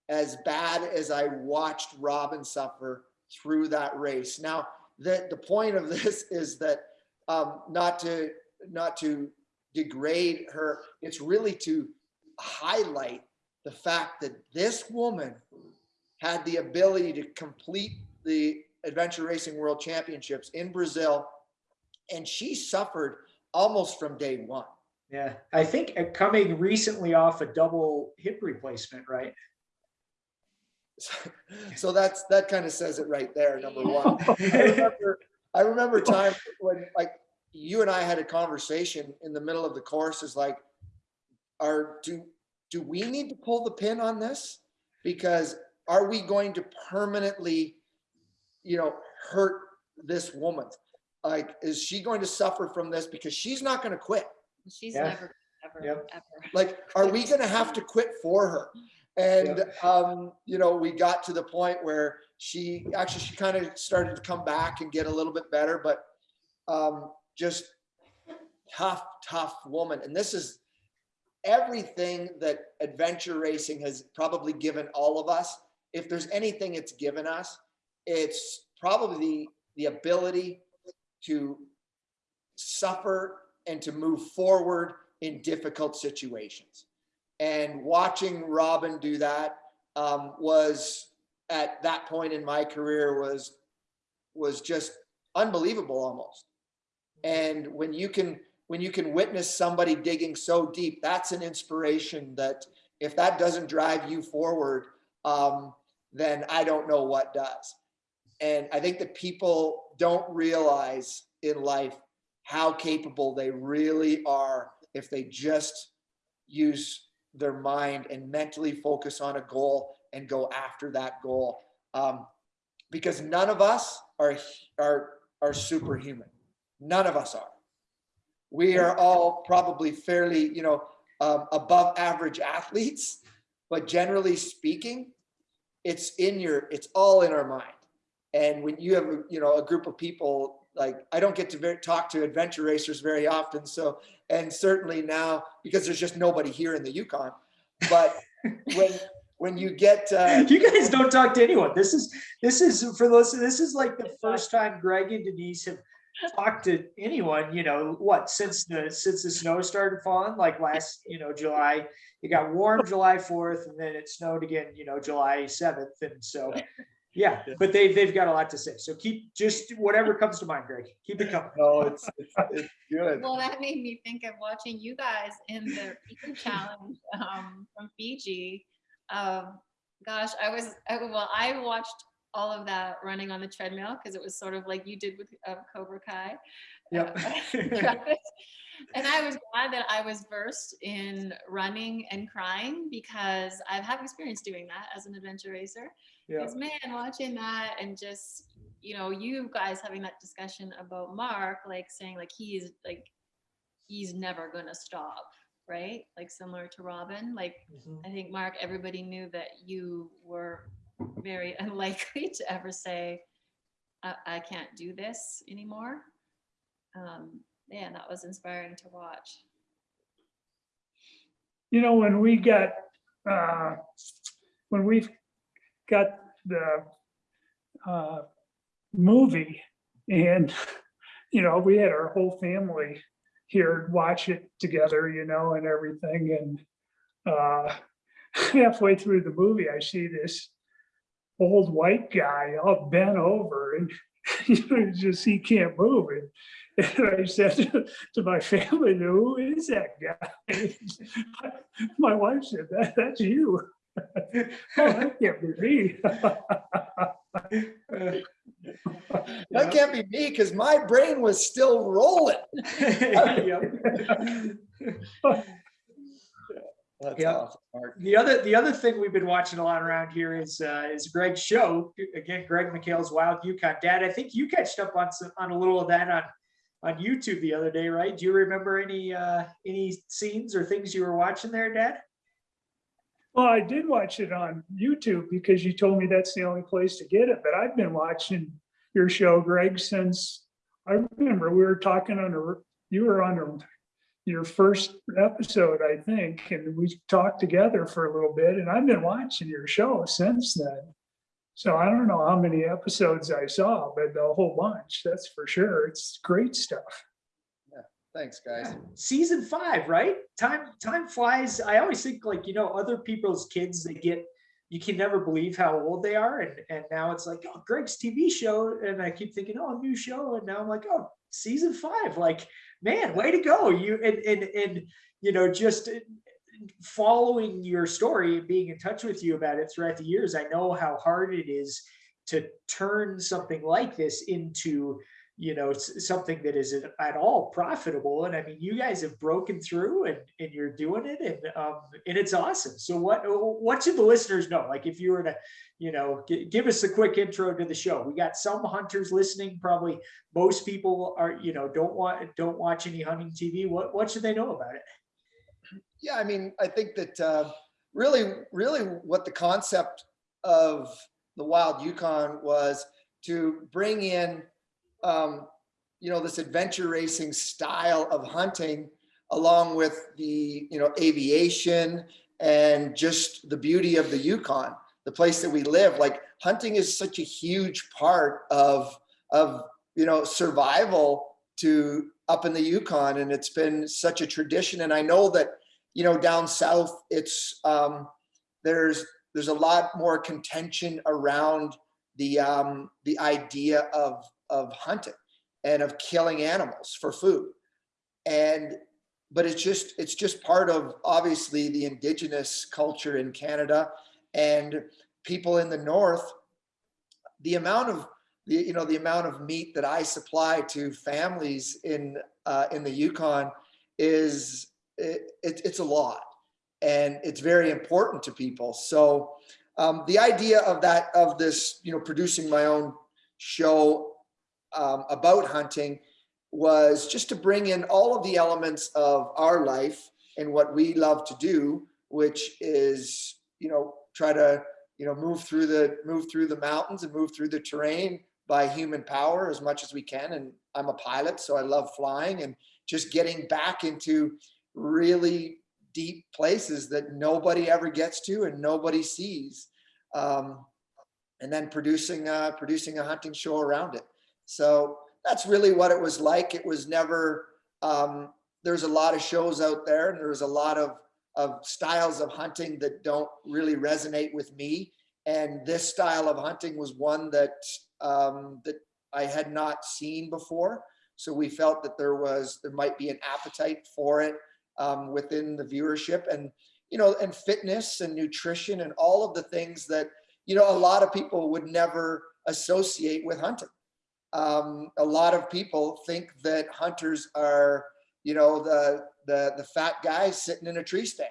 as bad as I watched Robyn suffer through that race. Now, the, the point of this <laughs> is that um, not to, not to degrade her. It's really to highlight the fact that this woman had the ability to complete the Adventure Racing World Championships in Brazil. And she suffered almost from day one. Yeah, I think uh, coming recently off a double hip replacement, right? <laughs> So that's, that kind of says it right there, number <laughs> one. I remember, I remember time when like you and I had a conversation in the middle of the course is like, are, do, do we need to pull the pin on this? Because are we going to permanently, you know, hurt this woman? Like, is she going to suffer from this? Because she's not going to quit. She's Yeah. never, ever, Yep. ever. Like, are we <laughs> gonna have to quit for her? And, um, you know, we got to the point where she, actually, she kind of started to come back and get a little bit better, but, um, just tough, tough woman. And this is everything that adventure racing has probably given all of us. If there's anything it's given us, it's probably the, the ability to suffer and to move forward in difficult situations. And watching Robyn do that um, was at that point in my career was was just unbelievable almost. And when you can when you can witness somebody digging so deep, that's an inspiration that if that doesn't drive you forward, um, then I don't know what does. And I think that people don't realize in life how capable they really are if they just use their mind and mentally focus on a goal and go after that goal. Um, because none of us are, are, are superhuman. None of us are. We are all probably fairly, you know, um, above average athletes, but generally speaking, it's in your, it's all in our mind. And when you have, you know, a group of people, like I don't get to ver- talk to adventure racers very often. So, and certainly now because there's just nobody here in the Yukon, but <laughs> when, when you get, uh, You guys don't talk to anyone. This is, this is for those, this is like the first time Greg and Denise have talked to anyone, you know, what, since the, since the snow started falling, like last, you know, July. It got warm July fourth and then it snowed again, you know, July seventh. And so, yeah, but they, they've got a lot to say. So keep, just whatever comes to mind, Greg, keep it coming. no, it's, it's, it's good. Well, that made me think of watching you guys in the Eco Challenge um, from Fiji. Um, gosh, I was, I, well, I watched all of that running on the treadmill because it was sort of like you did with uh, Cobra Kai. Yep. <laughs> <laughs> And I was glad that I was versed in running and crying because I have experience doing that as an adventure racer. Yeah. Because man, watching that and just you know you guys having that discussion about Mark, like saying like he's like he's never gonna stop, right? Like similar to Robyn. Like Mhm. I think Mark, everybody knew that you were very <laughs> unlikely to ever say, I, I can't do this anymore. Um, yeah, that was inspiring to watch. You know, when we got, uh, when we got the, uh, movie and, you know, we had our whole family here watch it together, you know, and everything. And, uh, <laughs> halfway through the movie, I see this old white guy all bent over and, <laughs> you know, just, he can't move. And, <laughs> and I said to, my family, who is that guy? My wife said, that, that's you. <laughs> that can't be me. <laughs> That can't be me because my brain was still rolling. <laughs> Yep. That's Yeah. awesome, The other, the other thing we've been watching a lot around here is, uh, is Greg's show. Again, Greg McHale's Wild Yukon Dad. I think you catched up on some, on a little of that on, on YouTube the other day, right? Do you remember any, uh, any scenes or things you were watching there, Dad? Well, I did watch it on YouTube because you told me that's the only place to get it, but I've been watching your show, Greg, since I remember we were talking on a, you were on a, your first episode, I think, and we talked together for a little bit and I've been watching your show since then. So I don't know how many episodes I saw, but a whole bunch, that's for sure. It's great stuff. Thanks, guys. Yeah. Season five, right? Time time flies. I always think like you know other people's kids they get you can never believe how old they are and and now it's like oh Greg's TV show and I keep thinking oh new show and now I'm like oh season five like man way to go you and and and you know just following your story and being in touch with you about it throughout the years I know how hard it is to turn something like this into you know something that is at- all profitable and i mean you guys have broken through and and you're doing it and um and it's awesome. So what what should the listeners know? Like if you were to you know give us a quick intro to the show. We got some hunters listening probably most people are you know don't want don't watch any hunting tv what what should they know about it? Yeah, I mean, I think that uh, really, really what the concept of the Wild Yukon was to bring in, um, you know, this adventure racing style of hunting along with the, you know, aviation and just the beauty of the Yukon, the place that we live. Like hunting is such a huge part of, of, you know, survival to up in the Yukon. And it's been such a tradition. And I know that, you know, down south, it's um, there's there's a lot more contention around the um, the idea of of hunting and of killing animals for food, and but it's just it's just part of obviously the indigenous culture in Canada and people in the north. The amount of the you know the amount of meat that I supply to families in uh, in the Yukon is it, it, it's a lot and it's very important to people so um, the idea of that of this you know producing my own show um, about hunting was just to bring in all of the elements of our life and what we love to do which is you know try to you know move through the move through the mountains and move through the terrain by human power as much as we can and i'm a pilot so i love flying and just getting back into really deep places that nobody ever gets to and nobody sees. Um, and then producing uh, producing a hunting show around it. So that's really what it was like. It was never. Um, there's a lot of shows out there, and there's a lot of of styles of hunting that don't really resonate with me. And this style of hunting was one that um, that I had not seen before. So we felt that there was there might be an appetite for it um, within the viewership and you know and fitness and nutrition and all of the things that you know a lot of people would never associate with hunting um, a lot of people think that hunters are you know the the the fat guy sitting in a tree stand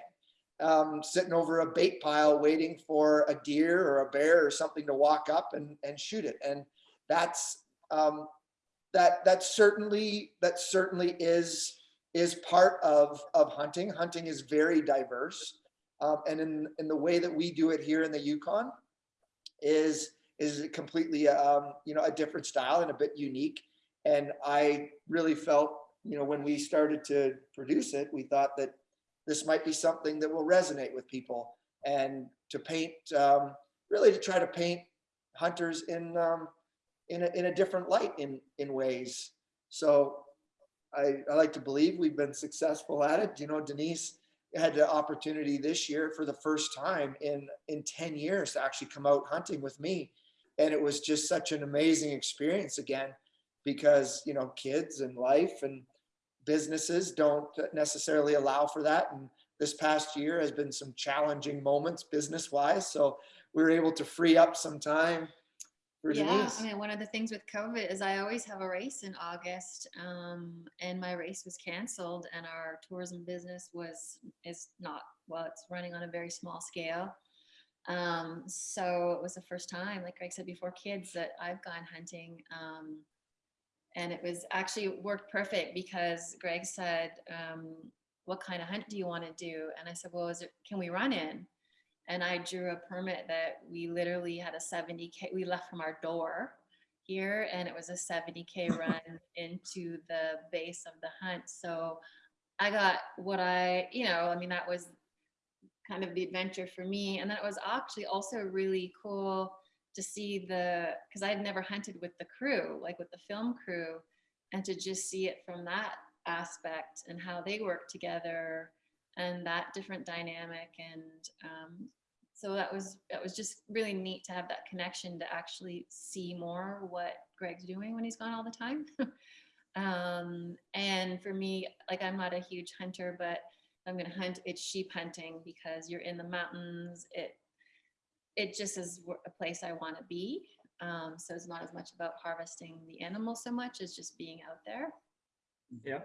um, sitting over a bait pile waiting for a deer or a bear or something to walk up and and shoot it and that's um, that that certainly that certainly is is part of, of hunting. Hunting is very diverse. Um, and in, in the way that we do it here in the Yukon is, is completely, um, you know, a different style and a bit unique. And I really felt, you know, when we started to produce it, we thought that this might be something that will resonate with people and to paint, um, really to try to paint hunters in, um, in a, in a different light in, in ways. So I, I like to believe we've been successful at it. You know, Denise had the opportunity this year for the first time in in 10 years to actually come out hunting with me. And it was just such an amazing experience again, because you know, kids and life and businesses don't necessarily allow for that. And this past year has been some challenging moments business wise. So we were able to free up some time for Yeah, Denise. I mean, one of the things with COVID is I always have a race in August, um, and my race was canceled, and our tourism business was is not well. It's running on a very small scale. Um, so it was the first time, like Greg said before, kids that I've gone hunting, um, and it was actually worked perfect because Greg said, um, "What kind of hunt do you want to do?" And I said, "Well, is it can we run in?" and I drew a permit that we literally had a 70k. We left from our door here, and it was a 70k <laughs> run into the base of the hunt. So I got what I, you know, I mean, that was kind of the adventure for me. And then it was actually also really cool to see the, because I had never hunted with the crew, like with the film crew, and to just see it from that aspect and how they work together and that different dynamic and um, so that was that was just really neat to have that connection to actually see more what Greg's doing when he's gone all the time. <laughs> um, and for me, like I'm not a huge hunter, but I'm gonna hunt. It's sheep hunting because you're in the mountains. It it just is a place I want to be. Um, so it's not as much about harvesting the animal so much as just being out there. Yeah.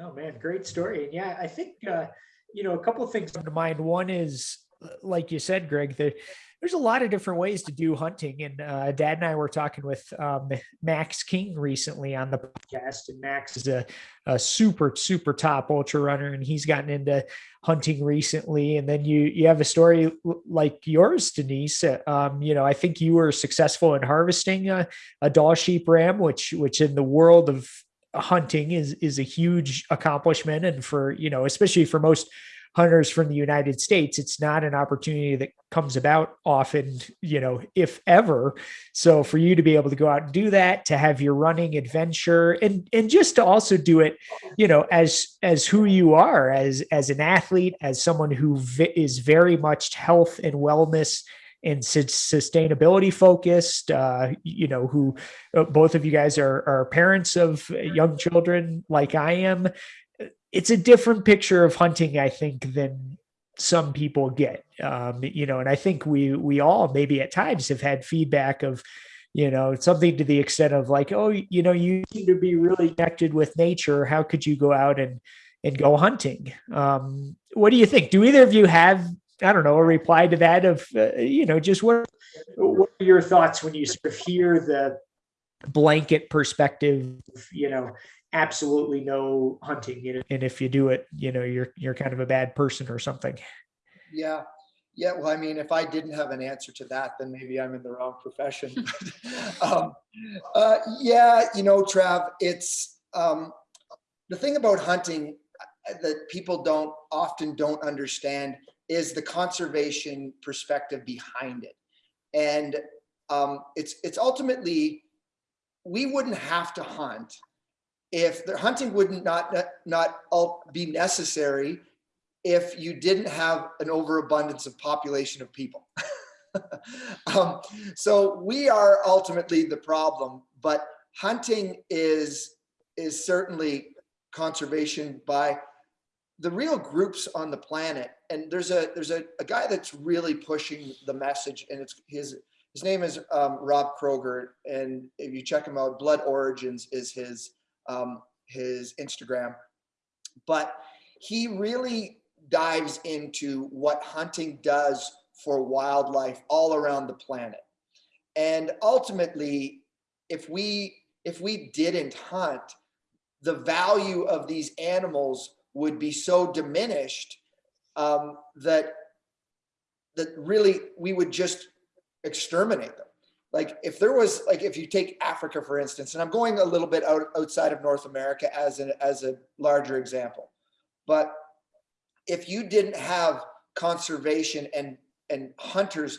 Oh man, great story. And yeah, I think uh, you know a couple of things come to mind. One is, uh, like you said, Greg, that there's a lot of different ways to do hunting. And uh, Dad and I were talking with um, Max King recently on the podcast, and Max is a, a super super top ultra runner, and he's gotten into hunting recently. And then you you have a story like yours, Denise. Uh, Um, you know, I think you were successful in harvesting a, a Dall sheep ram, which which in the world of hunting is is a huge accomplishment and for you know especially for most hunters from the united states it's not an opportunity that comes about often you know if ever so for you to be able to go out and do that to have your running adventure and and just to also do it you know as as who you are as as an athlete as someone who is very much health and wellness and sus- sustainability focused uh you know who uh, both of you guys are, are parents of young children like I am. It's a different picture of hunting, I think, than some people get. Um, you know, and I think we we all maybe at times have had feedback of, you know, something to the extent of like, oh, you know, you seem to be really connected with nature. How could you go out and and go hunting? Um, what do you think? Do either of you have I don't know a reply to that of uh, you know just what what are your thoughts when you sort of hear the blanket perspective, you know, absolutely no hunting, you know, and if you do it, you know, you're you're kind of a bad person or something. Yeah. Yeah. Well, I mean, if I didn't have an answer to that, then maybe I'm in the wrong profession. <laughs> um, uh, yeah. You know, Trav, it's um, the thing about hunting uh, that people don't often don't understand is the conservation perspective behind it. And um, it's it's ultimately we wouldn't have to hunt if the hunting would not not be necessary if you didn't have an overabundance of population of people. <laughs> um, so we are ultimately the problem, but hunting is is certainly conservation by the real groups on the planet. And there's a there's a, a guy that's really pushing the message, and it's his his name is um, Rob Kroger, and if you check him out, Blood Origins is his um, his Instagram. But he really dives into what hunting does for wildlife all around the planet. And ultimately, if we if we didn't hunt, the value of these animals would be so diminished um, that that really we would just exterminate them. Like if there was like if you take Africa for instance, and I'm going a little bit out outside of North America as an as a larger example, but if you didn't have conservation and and hunters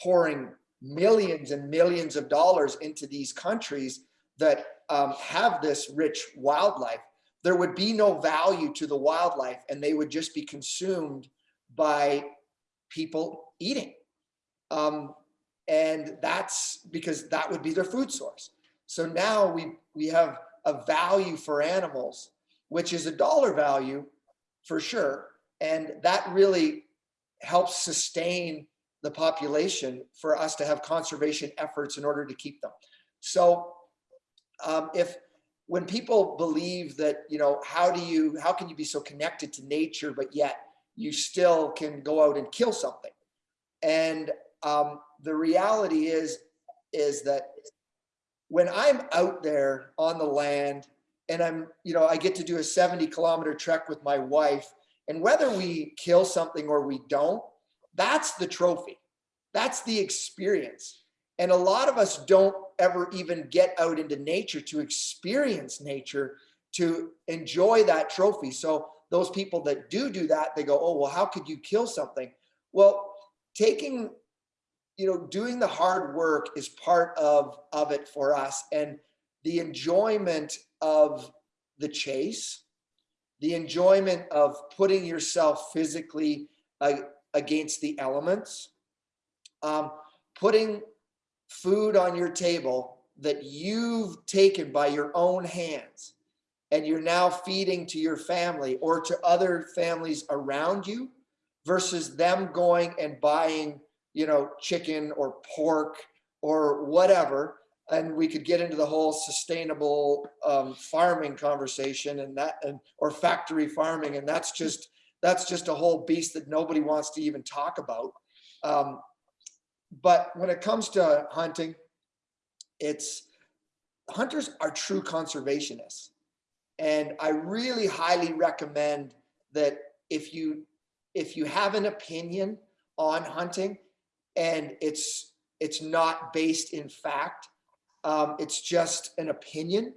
pouring millions and millions of dollars into these countries that um, have this rich wildlife, there would be no value to the wildlife and they would just be consumed by people eating. Um, and that's because that would be their food source. So now we, we have a value for animals, which is a dollar value for sure. And that really helps sustain the population for us to have conservation efforts in order to keep them. So um, if when people believe that, you know, how do you, how can you be so connected to nature, but yet you still can go out and kill something? And um, the reality is, is that when I'm out there on the land and I'm, you know, I get to do a 70 kilometer trek with my wife and whether we kill something or we don't, that's the trophy. That's the experience. And a lot of us don't ever even get out into nature to experience nature, to enjoy that trophy. So those people that do do that, they go, oh, well, how could you kill something? Well, taking, you know, doing the hard work is part of, of it for us. And the enjoyment of the chase the enjoyment of putting yourself physically uh, against the elements, um, putting food on your table that you've taken by your own hands and you're now feeding to your family or to other families around you versus them going and buying, you know, chicken or pork or whatever. And we could get into the whole sustainable um, farming conversation and that, and or factory farming, and that's just that's just a whole beast that nobody wants to even talk about. Um, but when it comes to hunting, it's hunters are true conservationists. And I really highly recommend that if you if you have an opinion on hunting and it's it's not based in fact, um, it's just an opinion.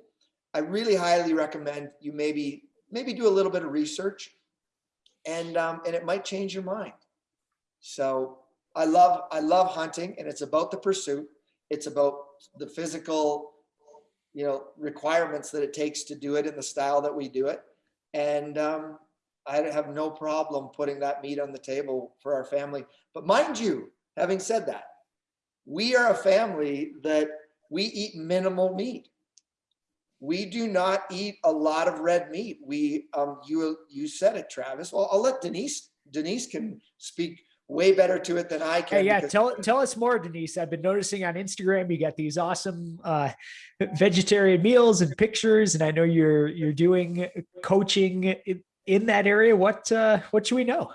I really highly recommend you maybe maybe do a little bit of research and um, and it might change your mind. So I love I love hunting and it's about the pursuit. It's about the physical, you know, requirements that it takes to do it in the style that we do it. And um, I have no problem putting that meat on the table for our family. But mind you, having said that, we are a family that we eat minimal meat. We do not eat a lot of red meat. We, um, you, you said it, Travis. Well, I'll let Denise, Denise can speak way better to it than I can. Hey, yeah, because- tell tell us more, Denise. I've been noticing on Instagram you got these awesome uh, vegetarian meals and pictures, and I know you're you're doing coaching in, in that area. What uh, what should we know?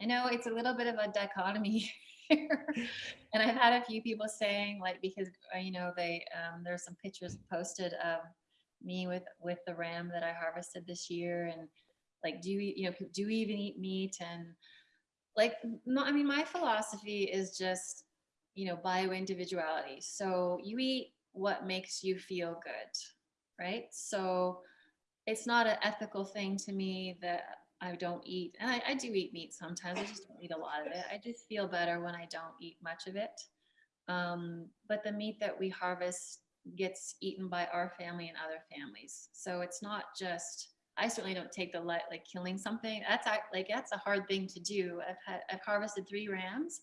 I know it's a little bit of a dichotomy <laughs> <laughs> and I've had a few people saying like, because, uh, you know, they, um, there's some pictures posted of me with, with the ram that I harvested this year and like, do you, you know, do we even eat meat? And like, no, I mean, my philosophy is just, you know, bio individuality. So you eat what makes you feel good, right? So it's not an ethical thing to me that I don't eat, and I, I do eat meat sometimes. I just don't eat a lot of it. I just feel better when I don't eat much of it. Um, but the meat that we harvest gets eaten by our family and other families. So it's not just. I certainly don't take the light like killing something. That's like that's a hard thing to do. I've had I've harvested three rams,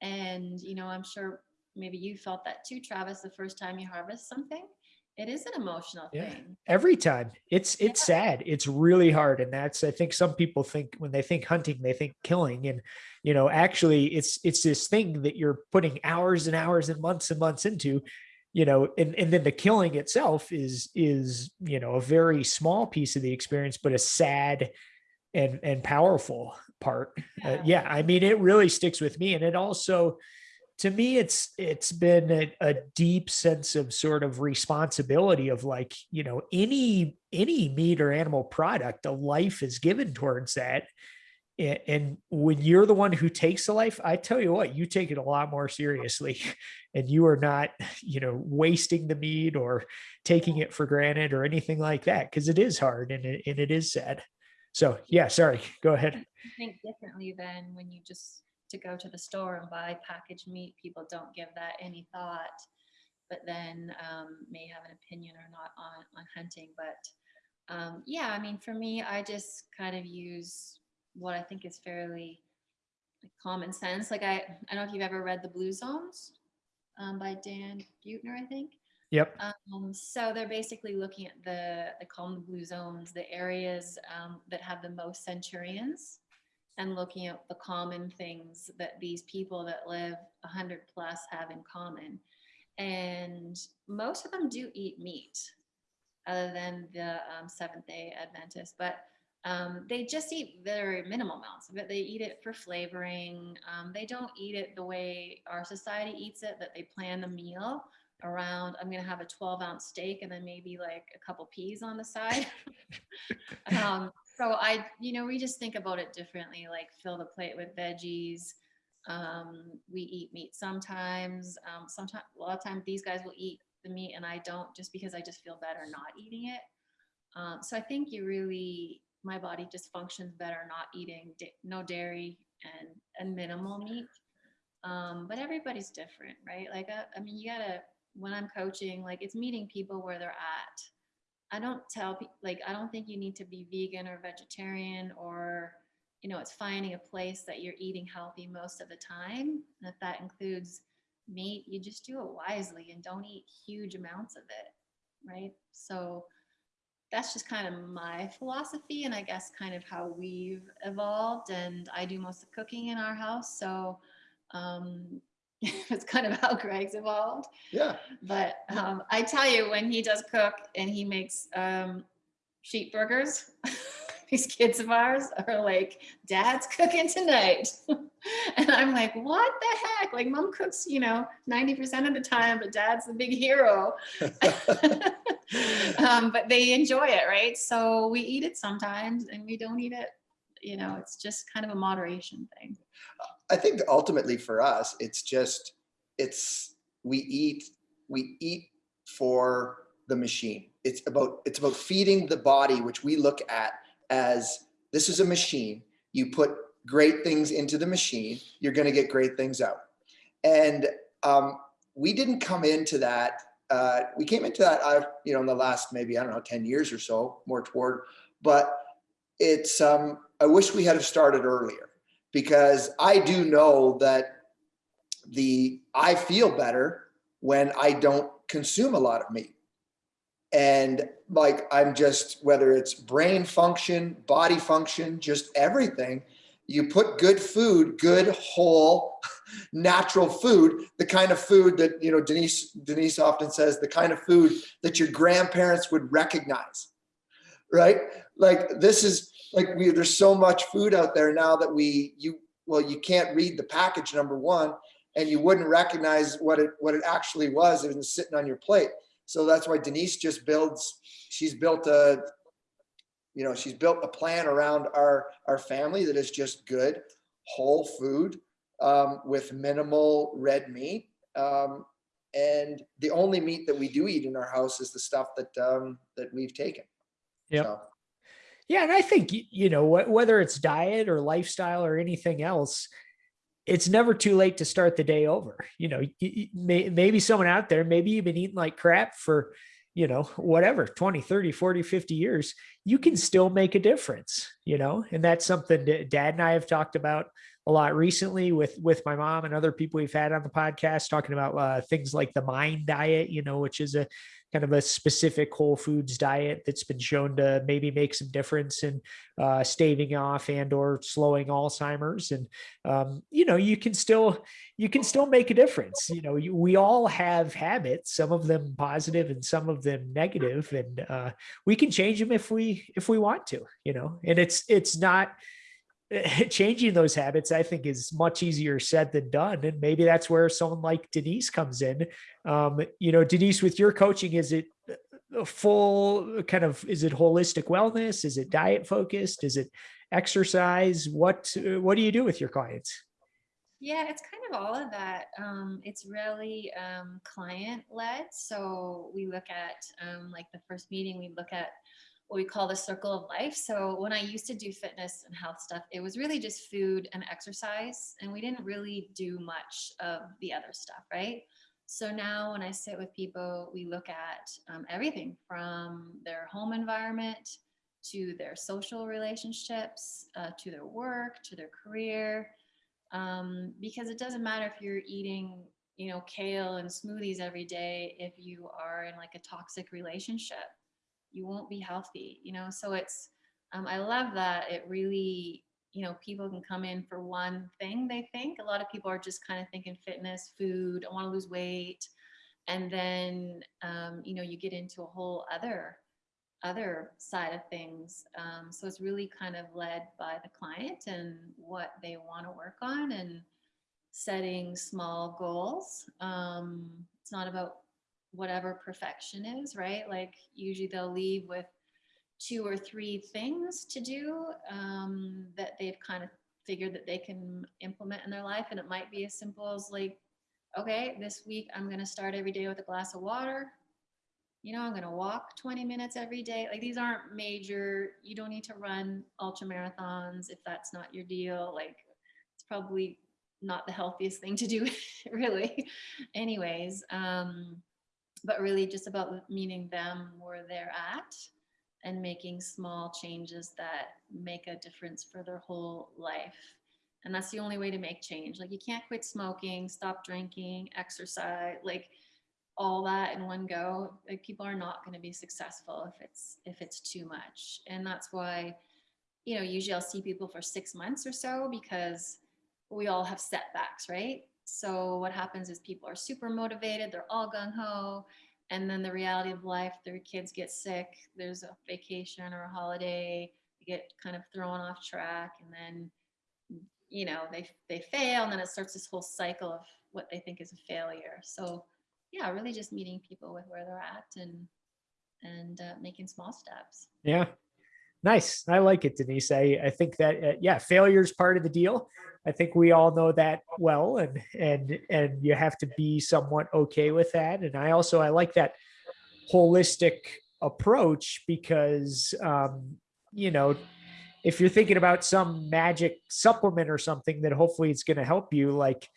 and you know I'm sure maybe you felt that too, Travis. The first time you harvest something, it is an emotional Yeah. thing. Every time, it's it's sad. It's really hard, and that's I think some people think when they think hunting, they think killing, and you know actually it's it's this thing that you're putting hours and hours and months and months into you know and, and then the killing itself is is you know a very small piece of the experience but a sad and and powerful part uh, Yeah. yeah i mean it really sticks with me and it also to me it's it's been a, a deep sense of sort of responsibility of like you know any any meat or animal product a life is given towards that. And, when you're the one who takes the life i tell you what you take it a lot more seriously. <laughs> And you are not you know wasting the meat or taking it for granted or anything like that because it is hard and it, and it is sad. So yeah sorry go ahead. Think differently than when you just to go to the store and buy packaged meat. People don't give that any thought, but then um, may have an opinion or not on on hunting. But um, yeah, I mean, for me, I just kind of use what I think is fairly like, common sense. Like I, I don't know if you've ever read The Blue Zones um, by Dan Buettner, I think. yep Um, so they're basically looking at the, they call them the blue zones, the areas um, that have the most centurions and looking at the common things that these people that live 100 plus have in common. And most of them do eat meat, other than the um, Seventh day Adventists, but um, they just eat very minimal amounts of it. They eat it for flavoring. Um, they don't eat it the way our society eats it, that they plan the meal around i'm going to have a 12 ounce steak and then maybe like a couple peas on the side <laughs> um, so i you know we just think about it differently like fill the plate with veggies. Um, we eat meat sometimes. Um, sometimes a lot of times these guys will eat the meat and i don't just because i just feel better not eating it. Um, so i think you really my body just functions better not eating no dairy and and minimal meat. Um, but everybody's different right? Like uh, I, I mean you gotta when i'm coaching like it's meeting people where they're at I don't tell people, like, I don't think you need to be vegan or vegetarian or, you know, it's finding a place that you're eating healthy most of the time. And if that includes meat, you just do it wisely and don't eat huge amounts of it, right? So that's just kind of my philosophy and I guess kind of how we've evolved and I do most of cooking in our house. So um, <laughs> it's kind of how Greg's evolved. Yeah. But um, I tell you, when he does cook and he makes um, sheep burgers, <laughs> these kids of ours are like, Dad's cooking tonight. <laughs> and I'm like, what the heck? Like, mom cooks, you know, 90% of the time, but dad's the big hero. um, but they enjoy it, right? So we eat it sometimes and we don't eat it. You know, it's just kind of a moderation thing. I think ultimately for us, it's just, it's, we eat, we eat for the machine. It's about, it's about feeding the body, which we look at as this is a machine. You put great things into the machine, you're going to get great things out. And um, we didn't come into that. Uh, we came into that, uh, you know, in the last maybe I don't know, ten years or so, more toward. But it's. Um, I wish we had have started earlier because I do know that the I feel better when I don't consume a lot of meat. And like i'm just whether it's brain function body function just everything you put good food good whole <laughs> natural food the kind of food that you know denise denise often says the kind of food that your grandparents would recognize right? Like this is like we there's so much food out there now that we you well you can't read the package number one and you wouldn't recognize what it what it actually was if it's sitting on your plate so that's why Denise just builds, she's built a, you know, she's built a plan around our, our family that is just good, whole food um, with minimal red meat. Um, and the only meat that we do eat in our house is the stuff that, um, that we've taken. yeah So, Yeah, and I think you know wh- whether it's diet or lifestyle or anything else, it's never too late to start the day over. You know, maybe someone out there, maybe you've been eating like crap for, you know, whatever, 20, 30, 40, 50 years, you can still make a difference, you know, and that's something that dad and I have talked about a lot recently with with my mom and other people we've had on the podcast talking about uh, things like the mind diet you know which is a kind of a specific whole foods diet that's been shown to maybe make some difference in uh, staving off and or slowing alzheimer's. And um, you know you can still you can still make a difference. You know you, we all have habits some of them positive and some of them negative. And uh, we can change them if we if we want to you know? And it's it's not <laughs> changing those habits i think is much easier said than done and maybe that's where someone like denise comes in. Um, you know denise with your coaching is it a full kind of is it holistic wellness? Is it diet focused? Is it exercise? What what do you do with your clients? Yeah, it's kind of all of that. Um, it's really um, client led. So we look at, um, like the first meeting, we look at what we call the circle of life. So when I used to do fitness and health stuff, it was really just food and exercise. And we didn't really do much of the other stuff, right? So now when I sit with people, we look at um, everything from their home environment to their social relationships, uh, to their work, to their career um, because it doesn't matter if you're eating you know kale and smoothies every day if you are in like a toxic relationship you won't be healthy you know so it's um, i love that it really you know people can come in for one thing they think a lot of people are just kind of thinking fitness food i want to lose weight and then um, you know you get into a whole other other side of things. Um, so it's really kind of led by the client and what they want to work on and setting small goals. Um, it's not about whatever perfection is, right? Like usually they'll leave with two or three things to do um, that they've kind of figured that they can implement in their life. And it might be as simple as like, okay, this week I'm going to start every day with a glass of water you know, I'm going to walk 20 minutes every day. Like these aren't major, you don't need to run ultra marathons if that's not your deal. Like it's probably not the healthiest thing to do, <laughs> really. Anyways, um, but really just about meeting them where they're at and making small changes that make a difference for their whole life. And that's the only way to make change. Like you can't quit smoking, stop drinking, exercise, like all that in one go. Like people are not going to be successful if it's if it's too much. And that's why, you know, usually I'll see people for six months or so because we all have setbacks, right? So what happens is people are super motivated, they're all gung ho, and then the reality of life, their kids get sick, there's a vacation or a holiday, they get kind of thrown off track, and then you know they they fail, and then it starts this whole cycle of what they think is a failure. So yeah, really just meeting people with where they're at and and uh, making small steps. Yeah. Nice. I like it, Denise. I, I think that, uh, yeah, failure is part of the deal. I think we all know that well, and, and, and you have to be somewhat okay with that. And I also, I like that holistic approach because, um, you know, if you're thinking about some magic supplement or something that hopefully it's going to help you, like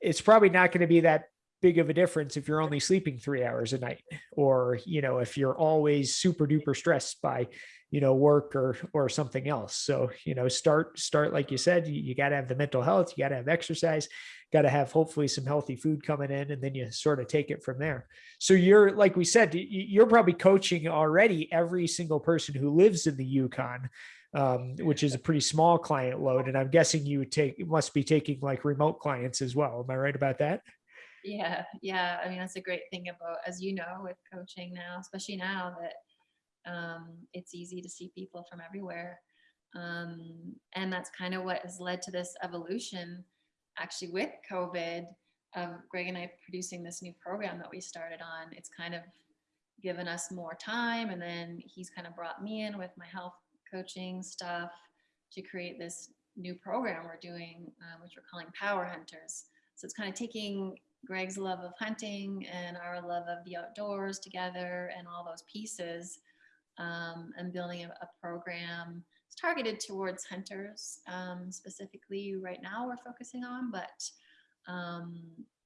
it's probably not going to be that big of a difference if you're only sleeping three hours a night or you know if you're always super duper stressed by you know work or or something else. So you know start start like you said you, you got to have the mental health you got to have exercise got to have hopefully some healthy food coming in and then you sort of take it from there. So you're like we said you're probably coaching already every single person who lives in the yukon um, which is a pretty small client load and i'm guessing you take must be taking like remote clients as well. Am i right about that? Yeah, yeah. I mean, that's a great thing about, as you know, with coaching now, especially now that um, it's easy to see people from everywhere. Um, and that's kind of what has led to this evolution actually with COVID of Greg and I producing this new program that we started on. It's kind of given us more time. And then he's kind of brought me in with my health coaching stuff to create this new program we're doing, uh, which we're calling Power Hunters. So it's kind of taking Greg's love of hunting and our love of the outdoors together and all those pieces um, and building a, a program. It's targeted towards hunters um, specifically right now we're focusing on, but um,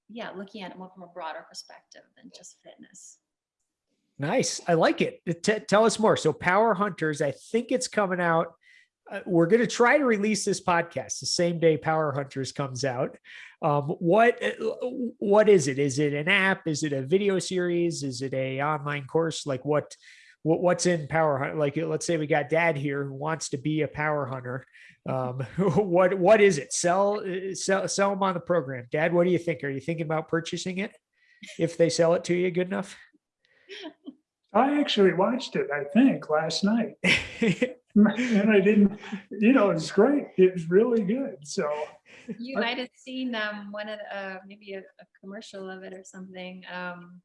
yeah, looking at it more from a broader perspective than just fitness. Nice. I like it. T- tell us more. So Power Hunters, I think it's coming out. Uh, we're going to try to release this podcast the same day Power Hunters comes out. Um, what uh, what is it? Is it an app? Is it a video series? Is it a online course? Like what what what's in Power hunt Like let's say we got Dad here who wants to be a Power Hunter. Um, <laughs> what what is it? Sell uh, sell sell them on the program. Dad, what do you think? Are you thinking about purchasing it if they sell it to you good enough? I actually watched it, I think, last night. <laughs> And I didn't, you know, it's great. it's really good. So You might have seen um, one of the, uh, maybe a, a commercial of it or something. Um,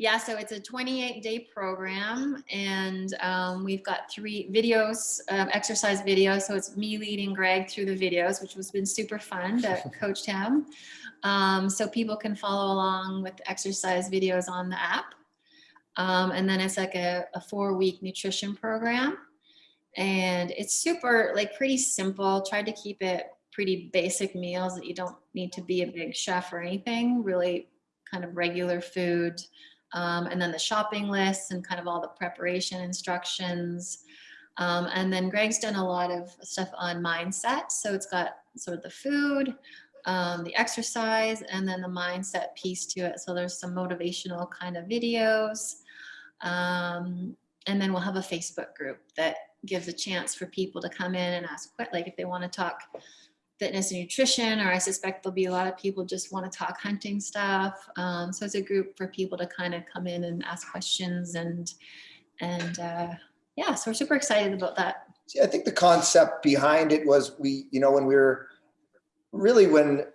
yeah, so it's a 28 day program and um, we've got three videos, um, exercise videos. So it's me leading Greg through the videos, which has been super fun to <laughs> coach him. Um, so people can follow along with exercise videos on the app. Um, and then it's like a, a four week nutrition program. And it's super, like pretty simple. Tried to keep it pretty basic meals that you don't need to be a big chef or anything, really kind of regular food. Um, and then the shopping lists and kind of all the preparation instructions. Um, and then Greg's done a lot of stuff on mindset. So it's got sort of the food, um, the exercise, and then the mindset piece to it. So there's some motivational kind of videos. Um, and then we'll have a Facebook group that gives a chance for people to come in and ask, like if they want to talk fitness and nutrition, or I suspect there'll be a lot of people just want to talk hunting stuff. Um, so it's a group for people to kind of come in and ask questions and, and uh, yeah, so we're super excited about that. See, I think the concept behind it was we, you know, when we were really when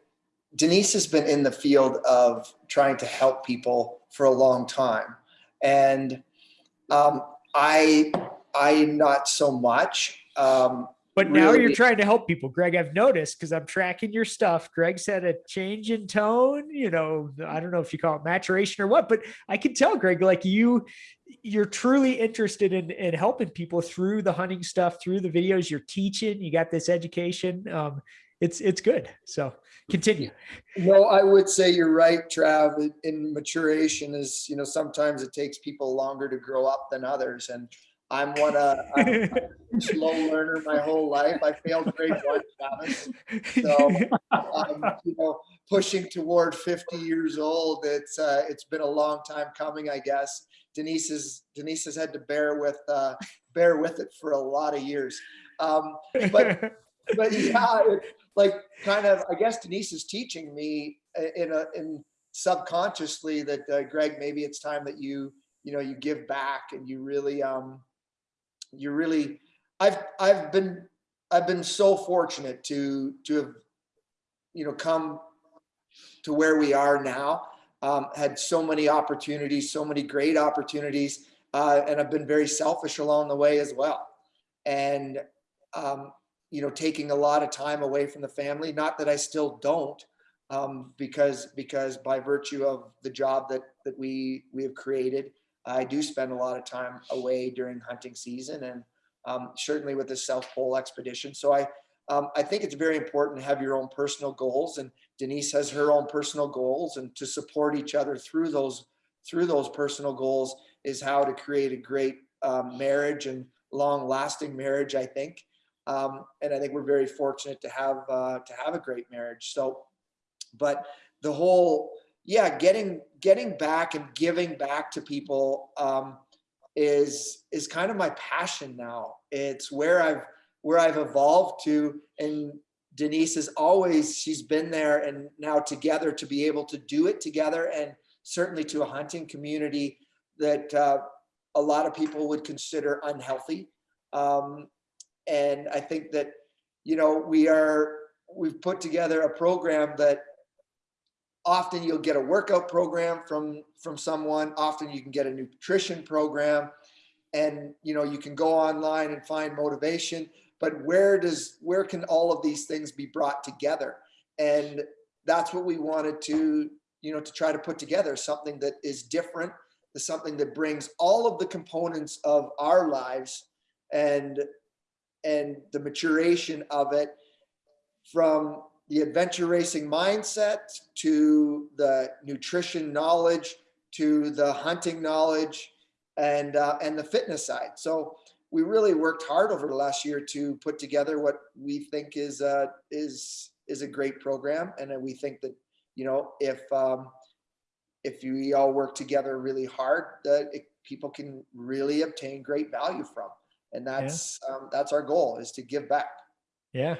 Denise has been in the field of trying to help people for a long time, and um, I, I not so much. Um, But now you're trying to help people, Greg. I've noticed because I'm tracking your stuff. Greg's had a change in tone. You know, I don't know if you call it maturation or what, but I can tell, Greg, like you, you're truly interested in in helping people through the hunting stuff, through the videos you're teaching. You got this education. Um, it's it's good. So continue. No, I would say you're right, Trav. In maturation is, you know, sometimes it takes people longer to grow up than others. And I'm one, uh, I'm a <laughs> slow learner my whole life. I failed grade one, Travis. So, um, you know, pushing toward 50 years old, it's, uh, it's been a long time coming, I guess. Denise is, Denise has had to bear with, uh, bear with it for a lot of years. Um, but but yeah, it- like kind of, I guess Denise is teaching me in a, in subconsciously that uh, Greg, maybe it's time that you, you know, you give back and you really, um, you really, I've, I've been, I've been so fortunate to, to have, you know, come to where we are now. Um, had so many opportunities, so many great opportunities, uh, and I've been very selfish along the way as well. And um, you know, taking a lot of time away from the family. Not that I still don't, um, because because by virtue of the job that that we we have created, I do spend a lot of time away during hunting season, and um, certainly with the South Pole expedition. So I um, I think it's very important to have your own personal goals, and Denise has her own personal goals, and to support each other through those through those personal goals is how to create a great um, marriage and long lasting marriage. I think. Um, and I think we're very fortunate to have uh, to have a great marriage. So, but the whole, yeah, getting getting back and giving back to people um, is is kind of my passion now. It's where I've where I've evolved to, and Denise is always she's been there, and now together to be able to do it together, and certainly to a hunting community that uh, a lot of people would consider unhealthy. Um, and I think that, you know, we are, we've put together a program that often you'll get a workout program from, from someone, often you can get a nutrition program. And, you know, you can go online and find motivation, but where does, where can all of these things be brought together? And that's what we wanted to, you know, to try to put together something that is different, something that brings all of the components of our lives and and the maturation of it from the adventure racing mindset to the nutrition knowledge to the hunting knowledge and uh, and the fitness side. So we really worked hard over the last year to put together what we think is uh, is is a great program. And we think that you know if um, if we all work together really hard that it, people can really obtain great value from. And that's um, that's our goal is to give back. Yeah.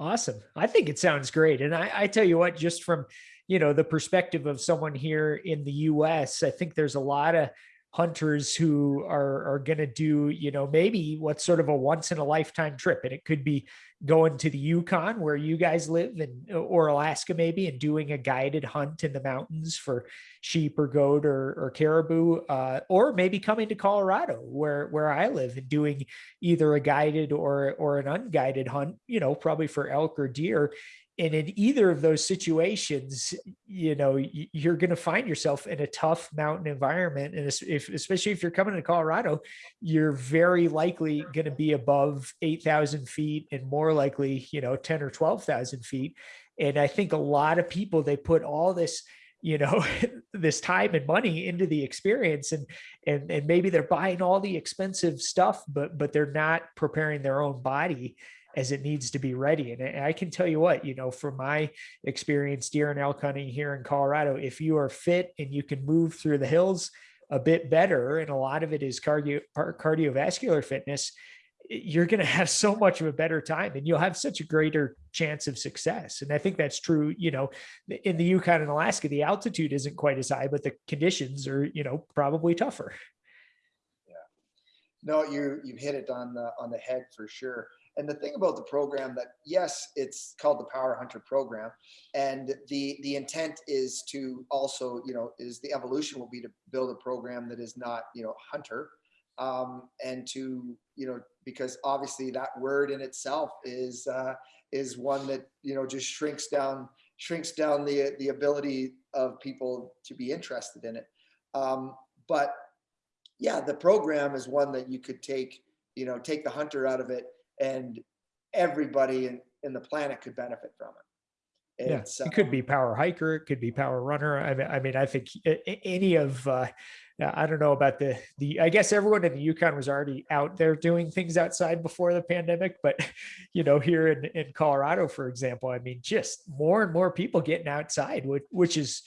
Awesome. I think it sounds great. And I, I tell you what, just from, you know, the perspective of someone here in the US, I think there's a lot of hunters who are, are going to do, you know, maybe what's sort of a once in a lifetime trip. And it could be going to the Yukon where you guys live and or Alaska maybe and doing a guided hunt in the mountains for sheep or goat or, or caribou, uh, or maybe coming to Colorado where, where I live and doing either a guided or, or an unguided hunt, you know, probably for elk or deer and in either of those situations you know you're going to find yourself in a tough mountain environment and if, especially if you're coming to colorado you're very likely going to be above 8000 feet and more likely you know 10 or 12000 feet. And i think a lot of people they put all this you know <laughs> this time and money into the experience and and and maybe they're buying all the expensive stuff but but they're not preparing their own body as it needs to be ready. And I can tell you what, you know, from my experience deer and elk hunting here in Colorado, if you are fit and you can move through the hills a bit better, and a lot of it is cardio cardiovascular fitness, you're going <laughs> to have so much of a better time and you'll have such a greater chance of success. And I think that's true, you know, in the Yukon and Alaska, the altitude isn't quite as high, but the conditions are, you know, probably tougher. Yeah. No you you've hit it on the on the head for sure and the thing about the program that yes it's called the power hunter program and the the intent is to also you know is the evolution will be to build a program that is not you know hunter um, and to you know because obviously that word in itself is uh, is one that you know just shrinks down shrinks down the the ability of people to be interested in it. Um, but yeah the program is one that you could take you know take the hunter out of it and everybody and in the planet could benefit from it. Yeah, it could um, be power hiker, it could be power runner. I mean, I mean, I think any of, uh, I don't know about the, the, I guess everyone in the Yukon was already out there doing things outside before the pandemic, but <laughs> you know, here in, in Colorado, for example, I mean, just more and more people getting outside, which, which is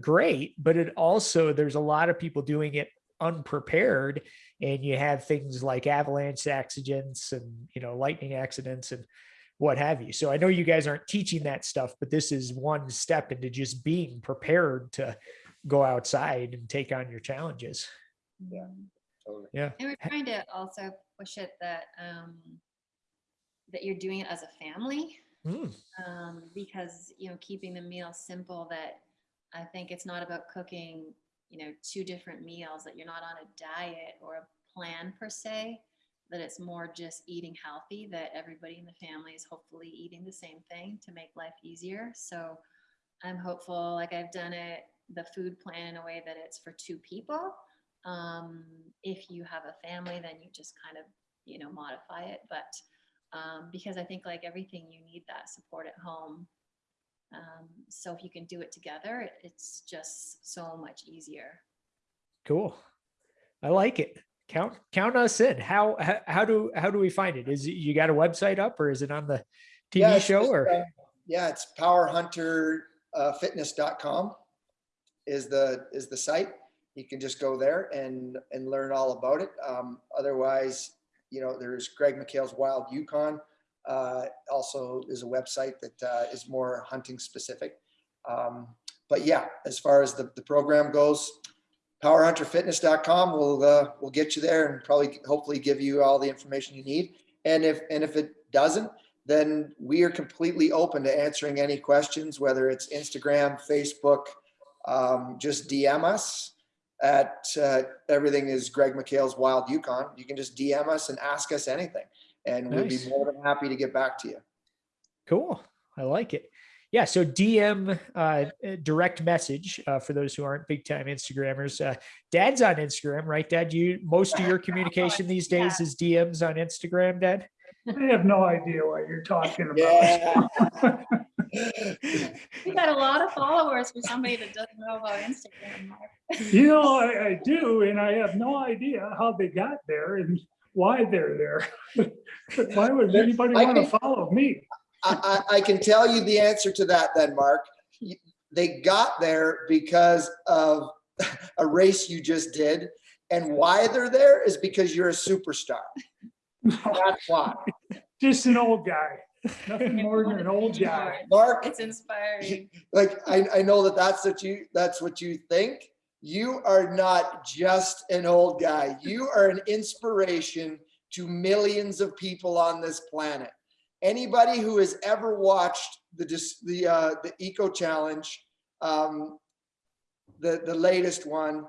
great, but it also, there's a lot of people doing it unprepared and you have things like avalanche accidents and, you know, lightning accidents and what have you. So I know you guys aren't teaching that stuff, but this is one step into just being prepared to go outside and take on your challenges. Yeah. totally. Yeah. And we're trying to also push it that, um, that you're doing it as a family. Mm, um, because you know keeping the meal simple that i think it's not about cooking you know two different meals that you're not on a diet or a plan per se that it's more just eating healthy that everybody in the family is hopefully eating the same thing to make life easier. So i'm hopeful like i've done it the food plan in a way that it's for two people. Um, if you have a family then you just kind of you know modify it. But um, because I think like everything you need that support at home. Um, so if you can do it together, it's just so much easier. cool. I like it. Count, count us in. How, how, how do, how do we find it? Is it, you got a website up or is it on the TV it's show just, or? uh, Yeah, it's powerhunterfitness.com is the, is the site. You can just go there and, and learn all about it. Um, otherwise, you know, there's Greg McHale's Wild Yukon. Uh, also is a website that, uh, is more hunting specific. Um, but yeah, as far as the, the program goes, powerhunterfitness.com will, uh, will get you there and probably hopefully give you all the information you need. And if, and if it doesn't, then we are completely open to answering any questions, whether it's Instagram, Facebook, um, just DM us at, uh, everything is Greg McHale's Wild Yukon. You can just DM us and ask us anything and we'd be more than happy to get back to you. Cool. I like it. Yeah. So DM uh, direct message uh, for those who aren't big time Instagrammers. Uh, Dad's on Instagram, right? Dad, you most of your <laughs> communication these days is DMs on Instagram, Dad. I have no idea what you're talking about. Yeah. <laughs> You got a lot of followers for somebody that doesn't know about Instagram. You know, I, I do, and I have no idea how they got there and why they're there. <laughs> Why would anybody I want to follow me? I, I, I can tell you the answer to that then, Mark. They got there because of <laughs> a race you just did. And why they're there is because you're a superstar. <laughs> That's why. Just an old guy, nothing more than an old guy. Mark, It's inspiring. like, I, I know that that's what you, that's what you think. You are not just an old guy. You are an inspiration to millions of people on this planet. Anybody who has ever watched the, the, uh, the Eco Challenge, um, the, the latest one,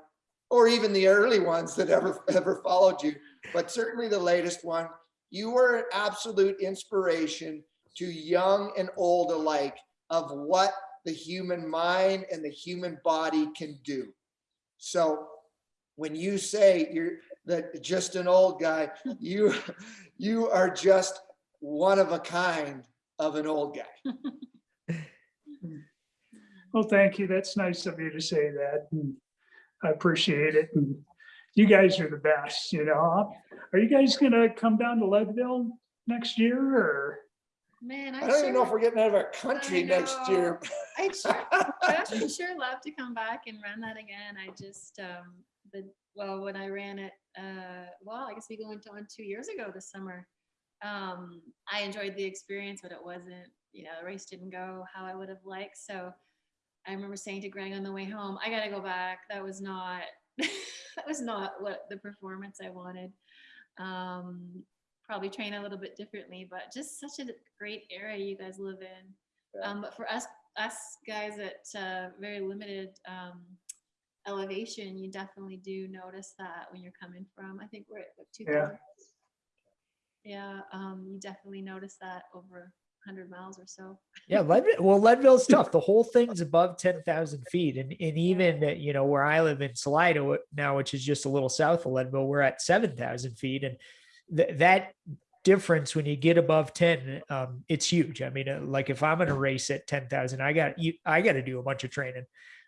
or even the early ones that ever, ever followed you, but certainly the latest one, you are an absolute inspiration to young and old alike of what the human mind and the human body can do. So when you say you're that just an old guy, you you are just one of a kind of an old guy. <laughs> Well, thank you. That's nice of you to say that. I appreciate it. And you guys are the best, you know. Are you guys gonna come down to Leadville next year or? Man, I I don't even know if we're getting out of our country next year. I sure, I'd <laughs> sure love to come back and run that again. I just, um, the, well, when I ran it, uh, well, I guess we went on two years ago this summer. Um, I enjoyed the experience, but it wasn't, you know, the race didn't go how I would have liked. So I remember saying to Greg on the way home, I gotta go back. That was not, <laughs> that was not what the performance I wanted. Um, probably train a little bit differently, but just such a great area you guys live in. Yeah. Um, but for us, us guys at uh, very limited um, elevation, you definitely do notice that when you're coming from. I think we're at what, 2000. Yeah, um, you definitely notice that over 100 miles or so. Yeah, Leadville, <laughs> well, Leadville's tough. The whole thing's above ten thousand feet, and and even uh, you know where I live in Salida now, which is just a little south of Leadville, we're at seven thousand feet, and th- that difference when you get above 10 um it's huge. I mean uh, like if i'm going to race at 10,000 i got i got to do a bunch of training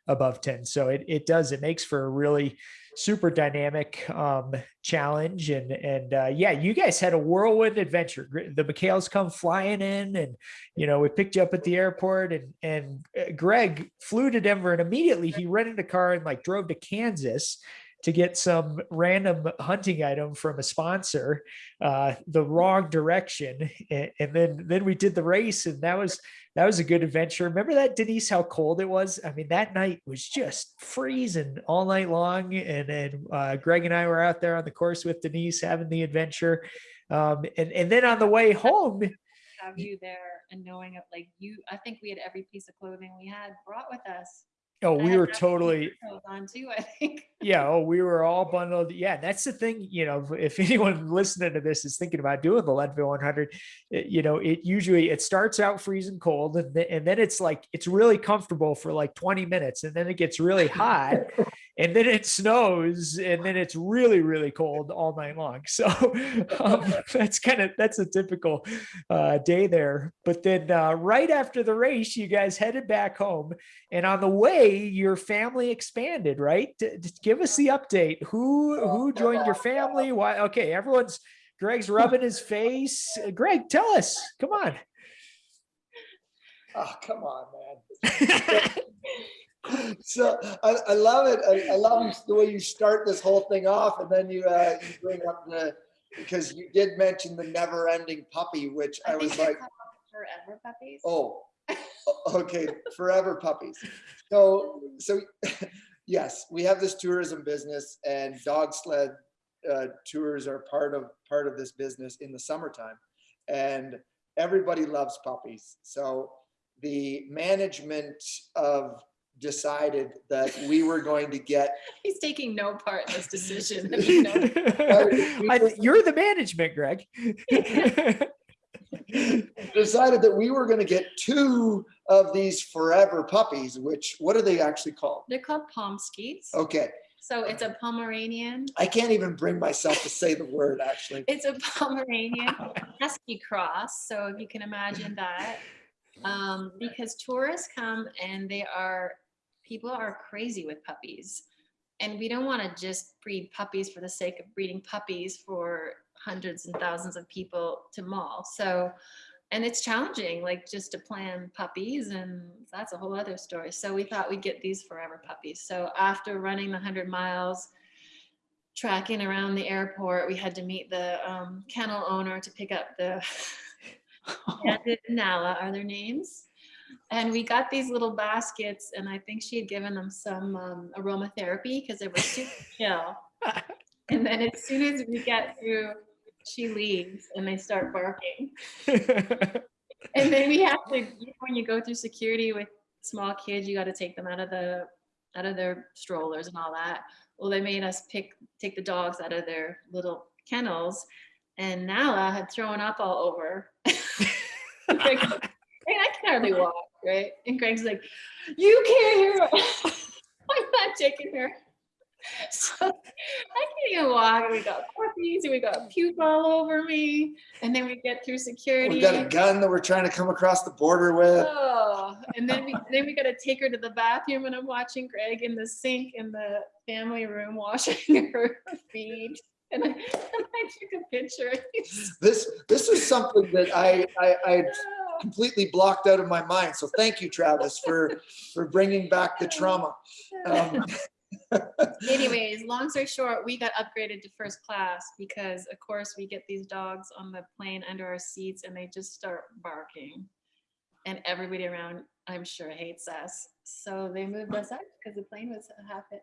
above 10 so it, it does it makes for a really super dynamic um challenge and and uh yeah you guys had a whirlwind adventure. The McHale's come flying in and you know we picked you up at the airport and and uh, greg flew to denver and immediately he rented a car and like drove to kansas to get some random hunting item from a sponsor uh the wrong direction. And, and then then we did the race and that was that was a good adventure. Remember that denise how cold it was? I mean that night was just freezing all night long and and uh, greg and i were out there on the course with denise having the adventure. Um and and then on the way home Have you there and knowing it, like you, I think we had every piece of clothing we had brought with us. Oh we were totally On too, I think. <laughs> yeah oh we were all bundled yeah that's the thing you know if <laughs> anyone listening to this is thinking about doing the leadville 100 it- you know it usually it starts out freezing cold and, then and then it's like it's really comfortable for like 20 minutes and then it gets really hot <laughs> and then it snows and then it's really really cold all night long. So <laughs> um, <laughs> that's kind of that's a typical uh, day there. But then uh, right after the race you guys headed back home and on the way your family expanded right? D- give us the update. Who who joined your family? Why okay everyone's greg's <laughs> rubbing his face. Greg tell us. Come on. Oh, come on, man. So I, I love it. I, I love the way you start this whole thing off and then you, uh, you bring up the, because you did mention the never ending puppy, which I think was like, Forever puppies. oh, okay, forever puppies. So, so <laughs> yes, we have this tourism business and dog sled uh, tours are part of, part of this business in the summertime. And everybody loves puppies. So the management of decided that we were going to get <laughs> He's taking no part in this decision. if <laughs> <laughs> you know. I- you're the management greg decided that we were going to get two of these forever puppies which what are they actually called They're called Pomskis. okay So it's a Pomeranian. i can't even bring myself to say the word actually It's a Pomeranian Husky cross. So if you can imagine that. Um, because tourists come and they are, people are crazy with puppies. And we don't want to just breed puppies for the sake of breeding puppies for hundreds and thousands of people to maul. So, and it's challenging, like just to plan puppies, and that's a whole other story. So we thought we'd get these forever puppies. So after running the hundred miles, tracking around the airport, we had to meet the um, kennel owner to pick up the and <laughs> <laughs> Nala are their names. And we got these little baskets, and I think she had given them some um, aromatherapy because they were super <laughs> chill. And then as soon as we get through, she leaves and they start barking. And then we have to, when you go through security with small kids, you got to take them out of the, out of their strollers and all that. Well, they made us pick, take the dogs out of their little kennels and Nala had thrown up all over. <laughs> I can hardly walk, right? And Greg's like, you can't hear her. <laughs> I'm not taking her. <laughs> So I can't even walk. and We got puppies and we got puke all over me. And then we get through security. we got a gun that we're trying to come across the border with Oh, and then we <laughs> then we gotta take her to the bathroom and I'm watching Greg in the sink in the family room washing her feet. And I, and I took a picture. this this was something that i i i completely blocked out of my mind so thank you travis for for bringing back the trauma um, <laughs> Anyways, long story short, we got upgraded to first class because of course we get these dogs on the plane under our seats and they just start barking. And everybody around, I'm sure hates us. So they moved us up because the plane was half it.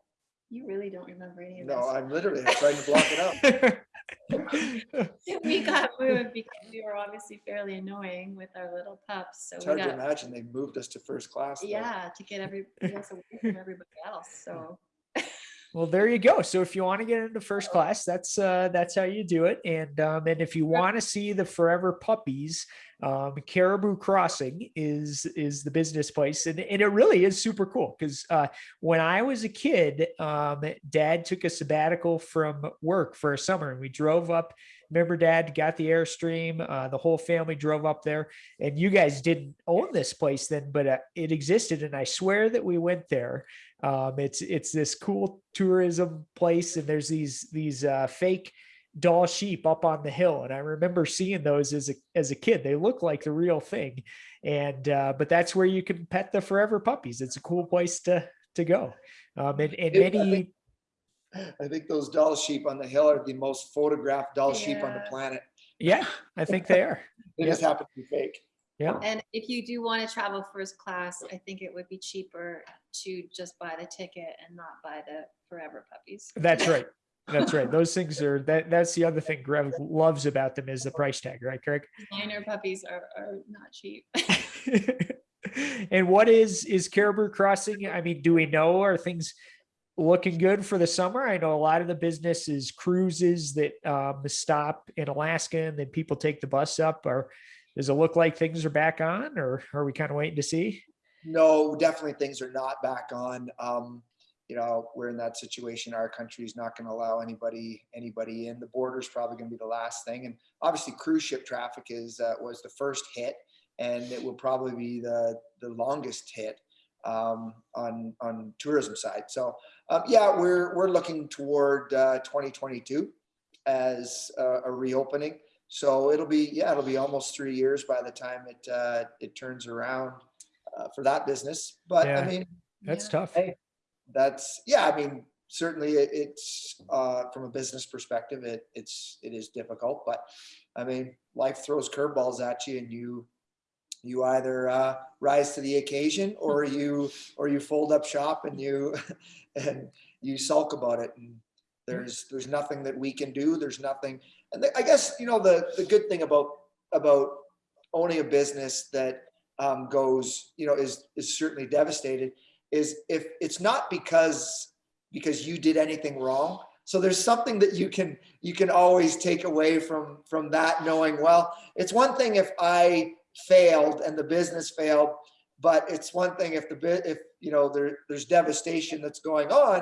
You really don't remember any of this. no i'm literally trying to block it out <laughs> <laughs> we got moved because we were obviously fairly annoying with our little pups. So it's hard to imagine they moved us to first class though. yeah, to get every us away from everybody else. So Well, there you go. So if you want to get into first class, that's uh, that's how you do it. And um, and if you want to see the forever puppies, um, Caribou Crossing is is the business place, and, and it really is super cool because uh, when I was a kid, um, Dad took a sabbatical from work for a summer, and we drove up remember dad got the Airstream, uh, the whole family drove up there and you guys didn't own this place then, but uh, it existed. And I swear that we went there. Um, it's, it's this cool tourism place and there's these, these, uh, fake Dall sheep up on the hill. And I remember seeing those as a, as a kid, they look like the real thing. And, uh, but that's where you can pet the forever puppies. It's a cool place to, to go. Um, and, and It- I many, think- I think those Dall sheep on the hill are the most photographed Dall sheep on the planet. yeah, I think they are. <laughs> They just happen to be fake. Yeah. And if you do want to travel first class, I think it would be cheaper to just buy the ticket and not buy the forever puppies. That's right. That's right. <laughs> Those things are, that, that's the other thing Greg loves about them is the price tag, right, Craig? Minor puppies are, are not cheap. <laughs> <laughs> and what is is Caribou Crossing? I mean, do we know are things looking good for the summer? I know a lot of the business is cruises that um, stop in Alaska and then people take the bus up. Or does it look like things are back on, or are we kind of waiting to see? No, definitely things are not back on. Um, you know, we're in that situation. Our country is not going to allow anybody anybody in. The border is probably going to be the last thing, and obviously cruise ship traffic is uh, was the first hit, and it will probably be the the longest hit um, on on tourism side. So um, yeah, we're we're looking toward uh, 2022 as a, a reopening. So it'll be yeah, it'll be almost three years by the time it uh, it turns around uh, for that business. But Yeah. I mean, That's Yeah. tough. Hey. that's yeah. I mean, certainly it, it's uh, from a business perspective, it it's it is difficult. But I mean, life throws curveballs at you, and you you either uh, rise to the occasion or <laughs> you or you fold up shop and you <laughs> and you sulk about it. And there's there's nothing that we can do. There's nothing. And I guess you know the the good thing about about owning a business that um, goes you know is is certainly devastated is if it's not because because you did anything wrong so there's something that you can you can always take away from from that knowing well it's one thing if i failed and the business failed but it's one thing if the bit if you know there there's devastation that's going on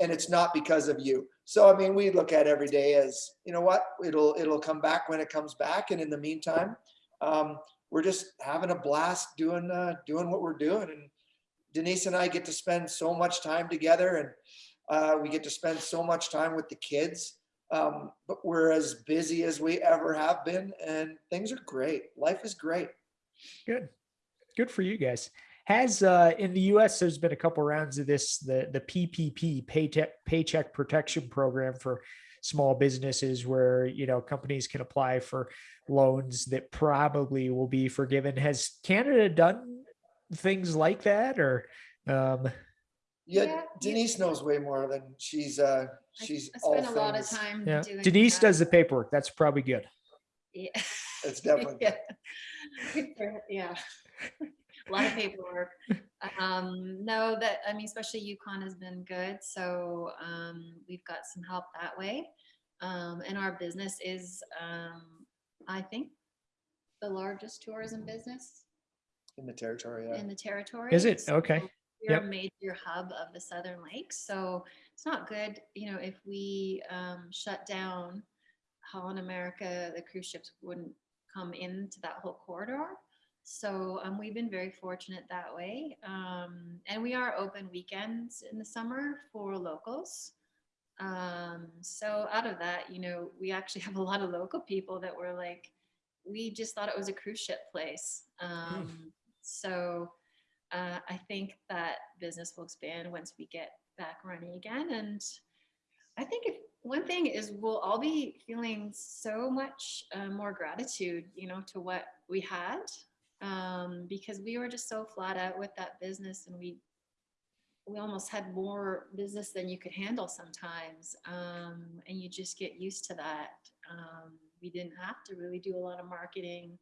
and it's not because of you so i mean we look at every day as you know what it'll it'll come back when it comes back. And in the meantime um, we're just having a blast doing uh, doing what we're doing. And denise and i get to spend so much time together and uh, we get to spend so much time with the kids. Um, but we're as busy as we ever have been and things are great. Life is great. Good. Good for you guys. Has uh in the US there's been a couple rounds of this the the PPP paycheck paycheck protection program for small businesses where you know companies can apply for loans that probably will be forgiven. Has Canada done things like that or um yeah, Yeah, yeah. denise knows way more than she's uh she's I all spend a lot of things- time yeah doing Denise that. does the paperwork. That's probably good. Yeah. it's <laughs> definitely Yeah. Good <laughs> Yeah. A lot of paperwork. Um, no, that, I mean, especially Yukon has been good, so, um, we've got some help that way. Um, and our business is, um, I think, the largest tourism business in the territory yeah. in the territory. Is it? so Okay. We're Yep. a major hub of the Southern Lakes, so it's not good, you know, if we um, shut down Holland America, the cruise ships wouldn't come into that whole corridor. So um, we've been very fortunate that way. Um, and we are open weekends in the summer for locals. Um, so out of that, you know, we actually <laughs> have a lot of local people that were like, we just thought it was a cruise ship place. Um, So uh, I think that business will expand once we get back running again. And I think if one thing is we'll all be feeling so much uh, more gratitude, you know, to what we had um, because we were just so flat out with that business and we we almost had more business than you could handle sometimes um, and you just get used to that. Um, we didn't have to really do a lot of marketing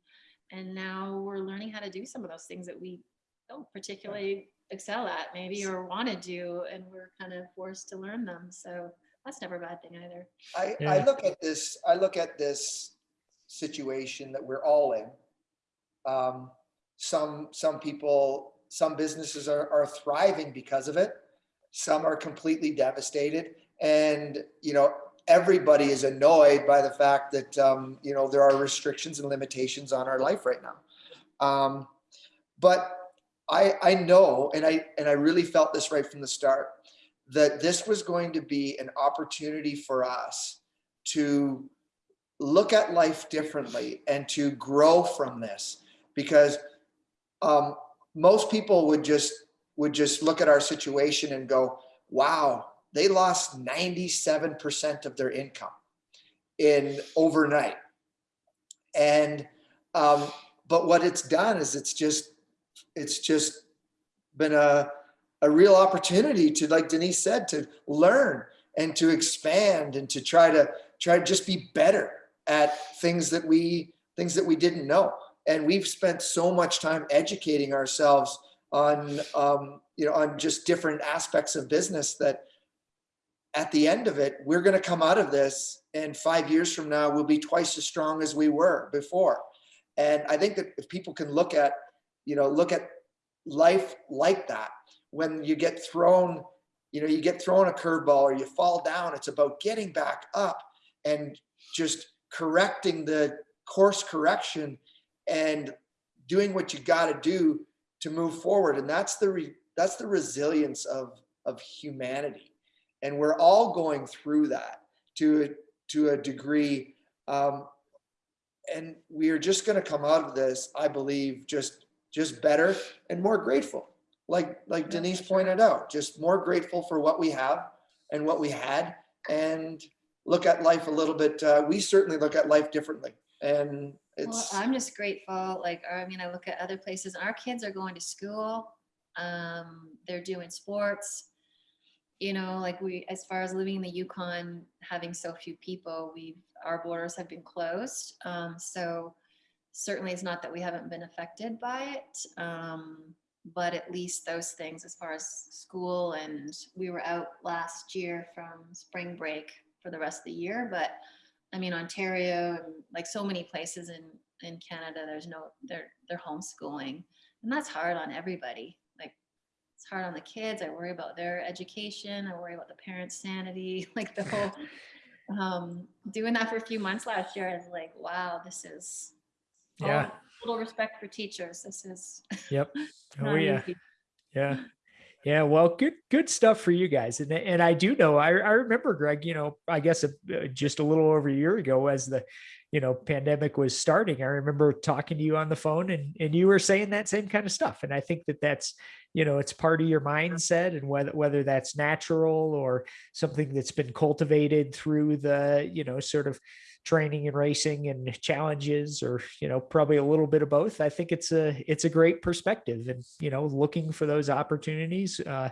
and now we're learning how to do some of those things that we don't particularly excel at maybe or want to do and we're kind of forced to learn them. So that's never a bad thing either. I, I look at this, I look at this situation that we're all in. Um, some, some people, some businesses are, are thriving because of it. Some are completely devastated. And, you know, everybody is annoyed by the fact that, um, you know, there are restrictions and limitations on our life right now. Um, but I, I know, and I, and I really felt this right from the start, that this was going to be an opportunity for us to look at life differently and to grow from this because um, most people would just would just look at our situation and go wow they lost 97% of their income in overnight. And um, but what it's done is it's just it's just been a a real opportunity to like denise said to learn and to expand and to try to try to just be better at things that we things that we didn't know and we've spent so much time educating ourselves on um, you know on just different aspects of business that at the end of it we're going to come out of this and five years from now we'll be twice as strong as we were before. And i think that if people can look at you know look at life like that when you get thrown you know you get thrown a curveball or you fall down it's about getting back up and just correcting the course correction and doing what you got to do to move forward. And that's the re, that's the resilience of of humanity. And we're all going through that to a, to a degree um, and we are just going to come out of this i believe just just better and more grateful. Like like denise pointed out just more grateful for what we have and what we had and look at life a little bit uh, we certainly look at life differently. And Well, I'm just grateful, like, I mean, I look at other places, our kids are going to school, um, they're doing sports. You know, like we, as far as living in the Yukon, having so few people, we've, our borders have been closed. Um, so certainly it's not that we haven't been affected by it. Um, but at least those things as far as school and we were out last year from spring break for the rest of the year, but I mean, Ontario and like so many places in, in Canada, there's no, they're, they're homeschooling. And that's hard on everybody. Like, it's hard on the kids. I worry about their education. I worry about the parents' sanity, <laughs> like the whole, <laughs> um, doing that for a few months last year, I was like, wow, this is. Yeah. Little respect for teachers. This is. Yep. <laughs> Oh yeah. easy. Yeah. Yeah, well, good, good stuff for you guys, and and I do know. I I remember Greg. You know, I guess uh, just a little over a year ago, as the, you know, pandemic was starting. I remember talking to you on the phone, and and you were saying that same kind of stuff. And I think that that's, you know, it's part of your mindset, and whether whether that's natural or something that's been cultivated through the, you know, sort of training and racing and challenges or you know probably a little bit of both. I think it's a it's a great perspective and you know looking for those opportunities uh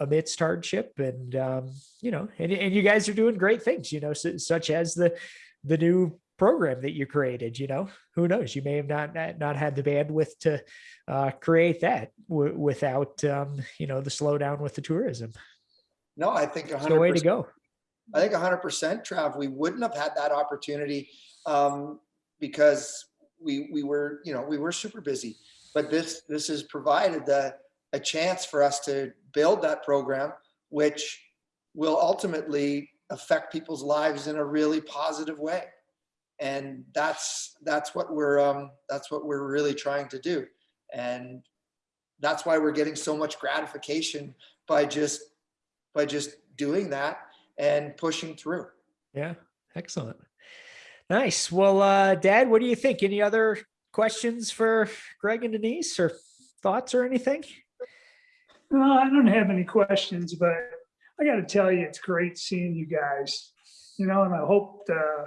amidst hardship and um you know and, and you guys are doing great things you know su- such as the the new program that you created you know? Who knows? You may have not not, not had the bandwidth to uh create that w- without um you know the slowdown with the tourism. No i think it's the way to go I think hundred percent, Trav, we wouldn't have had that opportunity um, because we, we were, you know, we were super busy. But this, this has provided the, a chance for us to build that program, which will ultimately affect people's lives in a really positive way. And that's, that's what we're, um, that's what we're really trying to do. And that's why we're getting so much gratification by just, by just doing that and pushing through. Yeah, excellent. Nice. Well, uh, Dad, what do you think? Any other questions for Greg and Denise or thoughts or anything? No, I don't have any questions, but I got to tell you, it's great seeing you guys. You know, and I hope to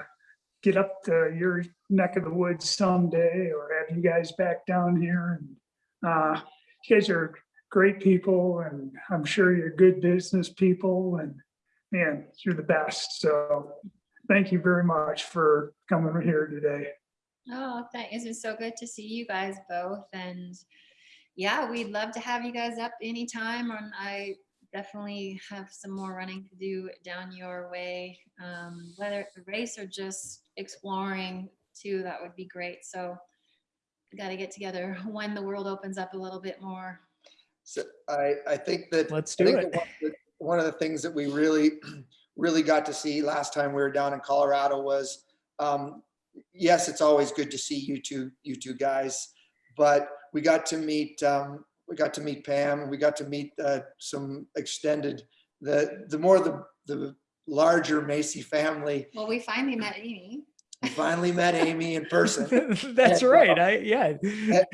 get up to your neck of the woods someday or have you guys back down here. And uh, you guys are great people, and I'm sure you're good business people. And man, you're the best. So thank you very much for coming here today. Oh, that it's been so good to see you guys both. And yeah, we'd love to have you guys up anytime. And I definitely have some more running to do down your way. Um, whether it's a race or just exploring too, that would be great. So we got to get together when the world opens up a little bit more. So I, I think that Let's I do think it. that one the- One of the things that we really, <clears throat> really got to see last time we were down in Colorado was, um, yes, it's always good to see you two, you two guys, but we got to meet, um, we got to meet Pam, we got to meet, uh, some extended, the, the more the, the larger Macy family. Well, we finally met Amy. We finally met Amy in person. <laughs> That's And, right. uh, I, yeah.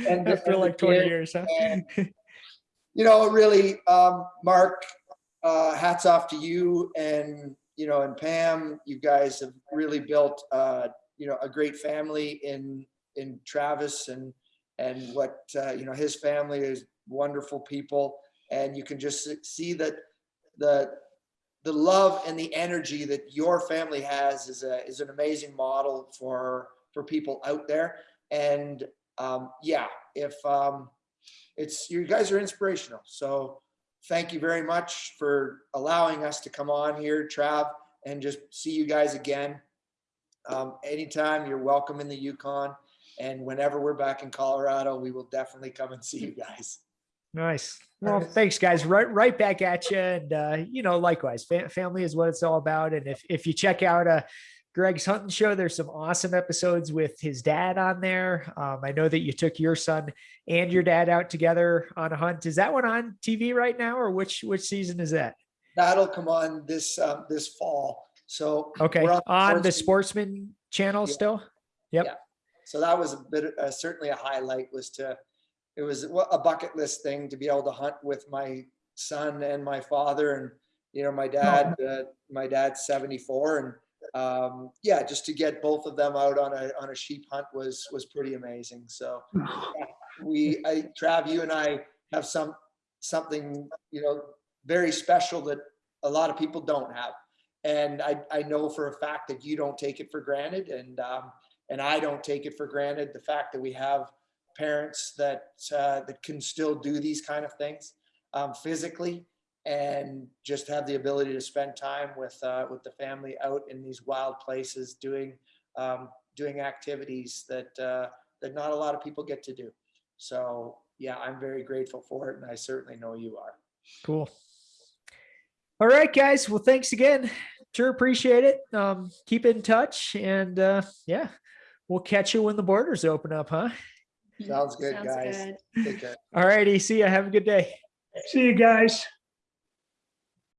and- <laughs> After and like 20 again, years, huh? and, <laughs> you know, really, um, Mark, uh, hats off to you and, you know, and Pam, you guys have really built, uh, you know, a great family in, in Travis and, and what, uh, you know, his family is wonderful people. And you can just see that the, the love and the energy that your family has is a, is an amazing model for, for people out there. And, um, yeah, if, um, it's, you guys are inspirational. So thank you very much for allowing us to come on here, Trav, and just see you guys again. Um, anytime you're welcome in the Yukon and whenever we're back in Colorado, we will definitely come and see you guys. Nice. Well, thanks, guys. Right, right back at you. And uh, you know, likewise, fa- family is what it's all about. And if if you check out uh, Greg's hunting show, there's some awesome episodes with his dad on there. Um, I know that you took your son and your dad out together on a hunt. Is that one on TV right now, or which which season is that? That'll come on this, um, this fall. So. Okay, we're on the Sportsman- channel Yeah. still. Yep. Yeah. So that was a bit, uh, certainly a highlight was to, it was a bucket list thing to be able to hunt with my son and my father and, you know, my dad, uh, my dad's seventy-four and, um, yeah, just to get both of them out on a, on a sheep hunt was, was pretty amazing. So yeah, <sighs> we, I, Trav, you and I have some, something, you know, very special that a lot of people don't have. And I, I know for a fact that you don't take it for granted and, um, and I don't take it for granted, the fact that we have parents that, uh, that can still do these kind of things, um, physically and just have the ability to spend time with, uh, with the family out in these wild places doing, um, doing activities that, uh, that not a lot of people get to do. So, yeah, I'm very grateful for it and I certainly know you are. Cool. All right, guys. Well, thanks again. Sure appreciate it. Um, keep in touch and uh yeah, we'll catch you when the borders open up, huh? Sounds good, Sounds guys. good. Take care. All righty. See ya. Have a good day. See you guys.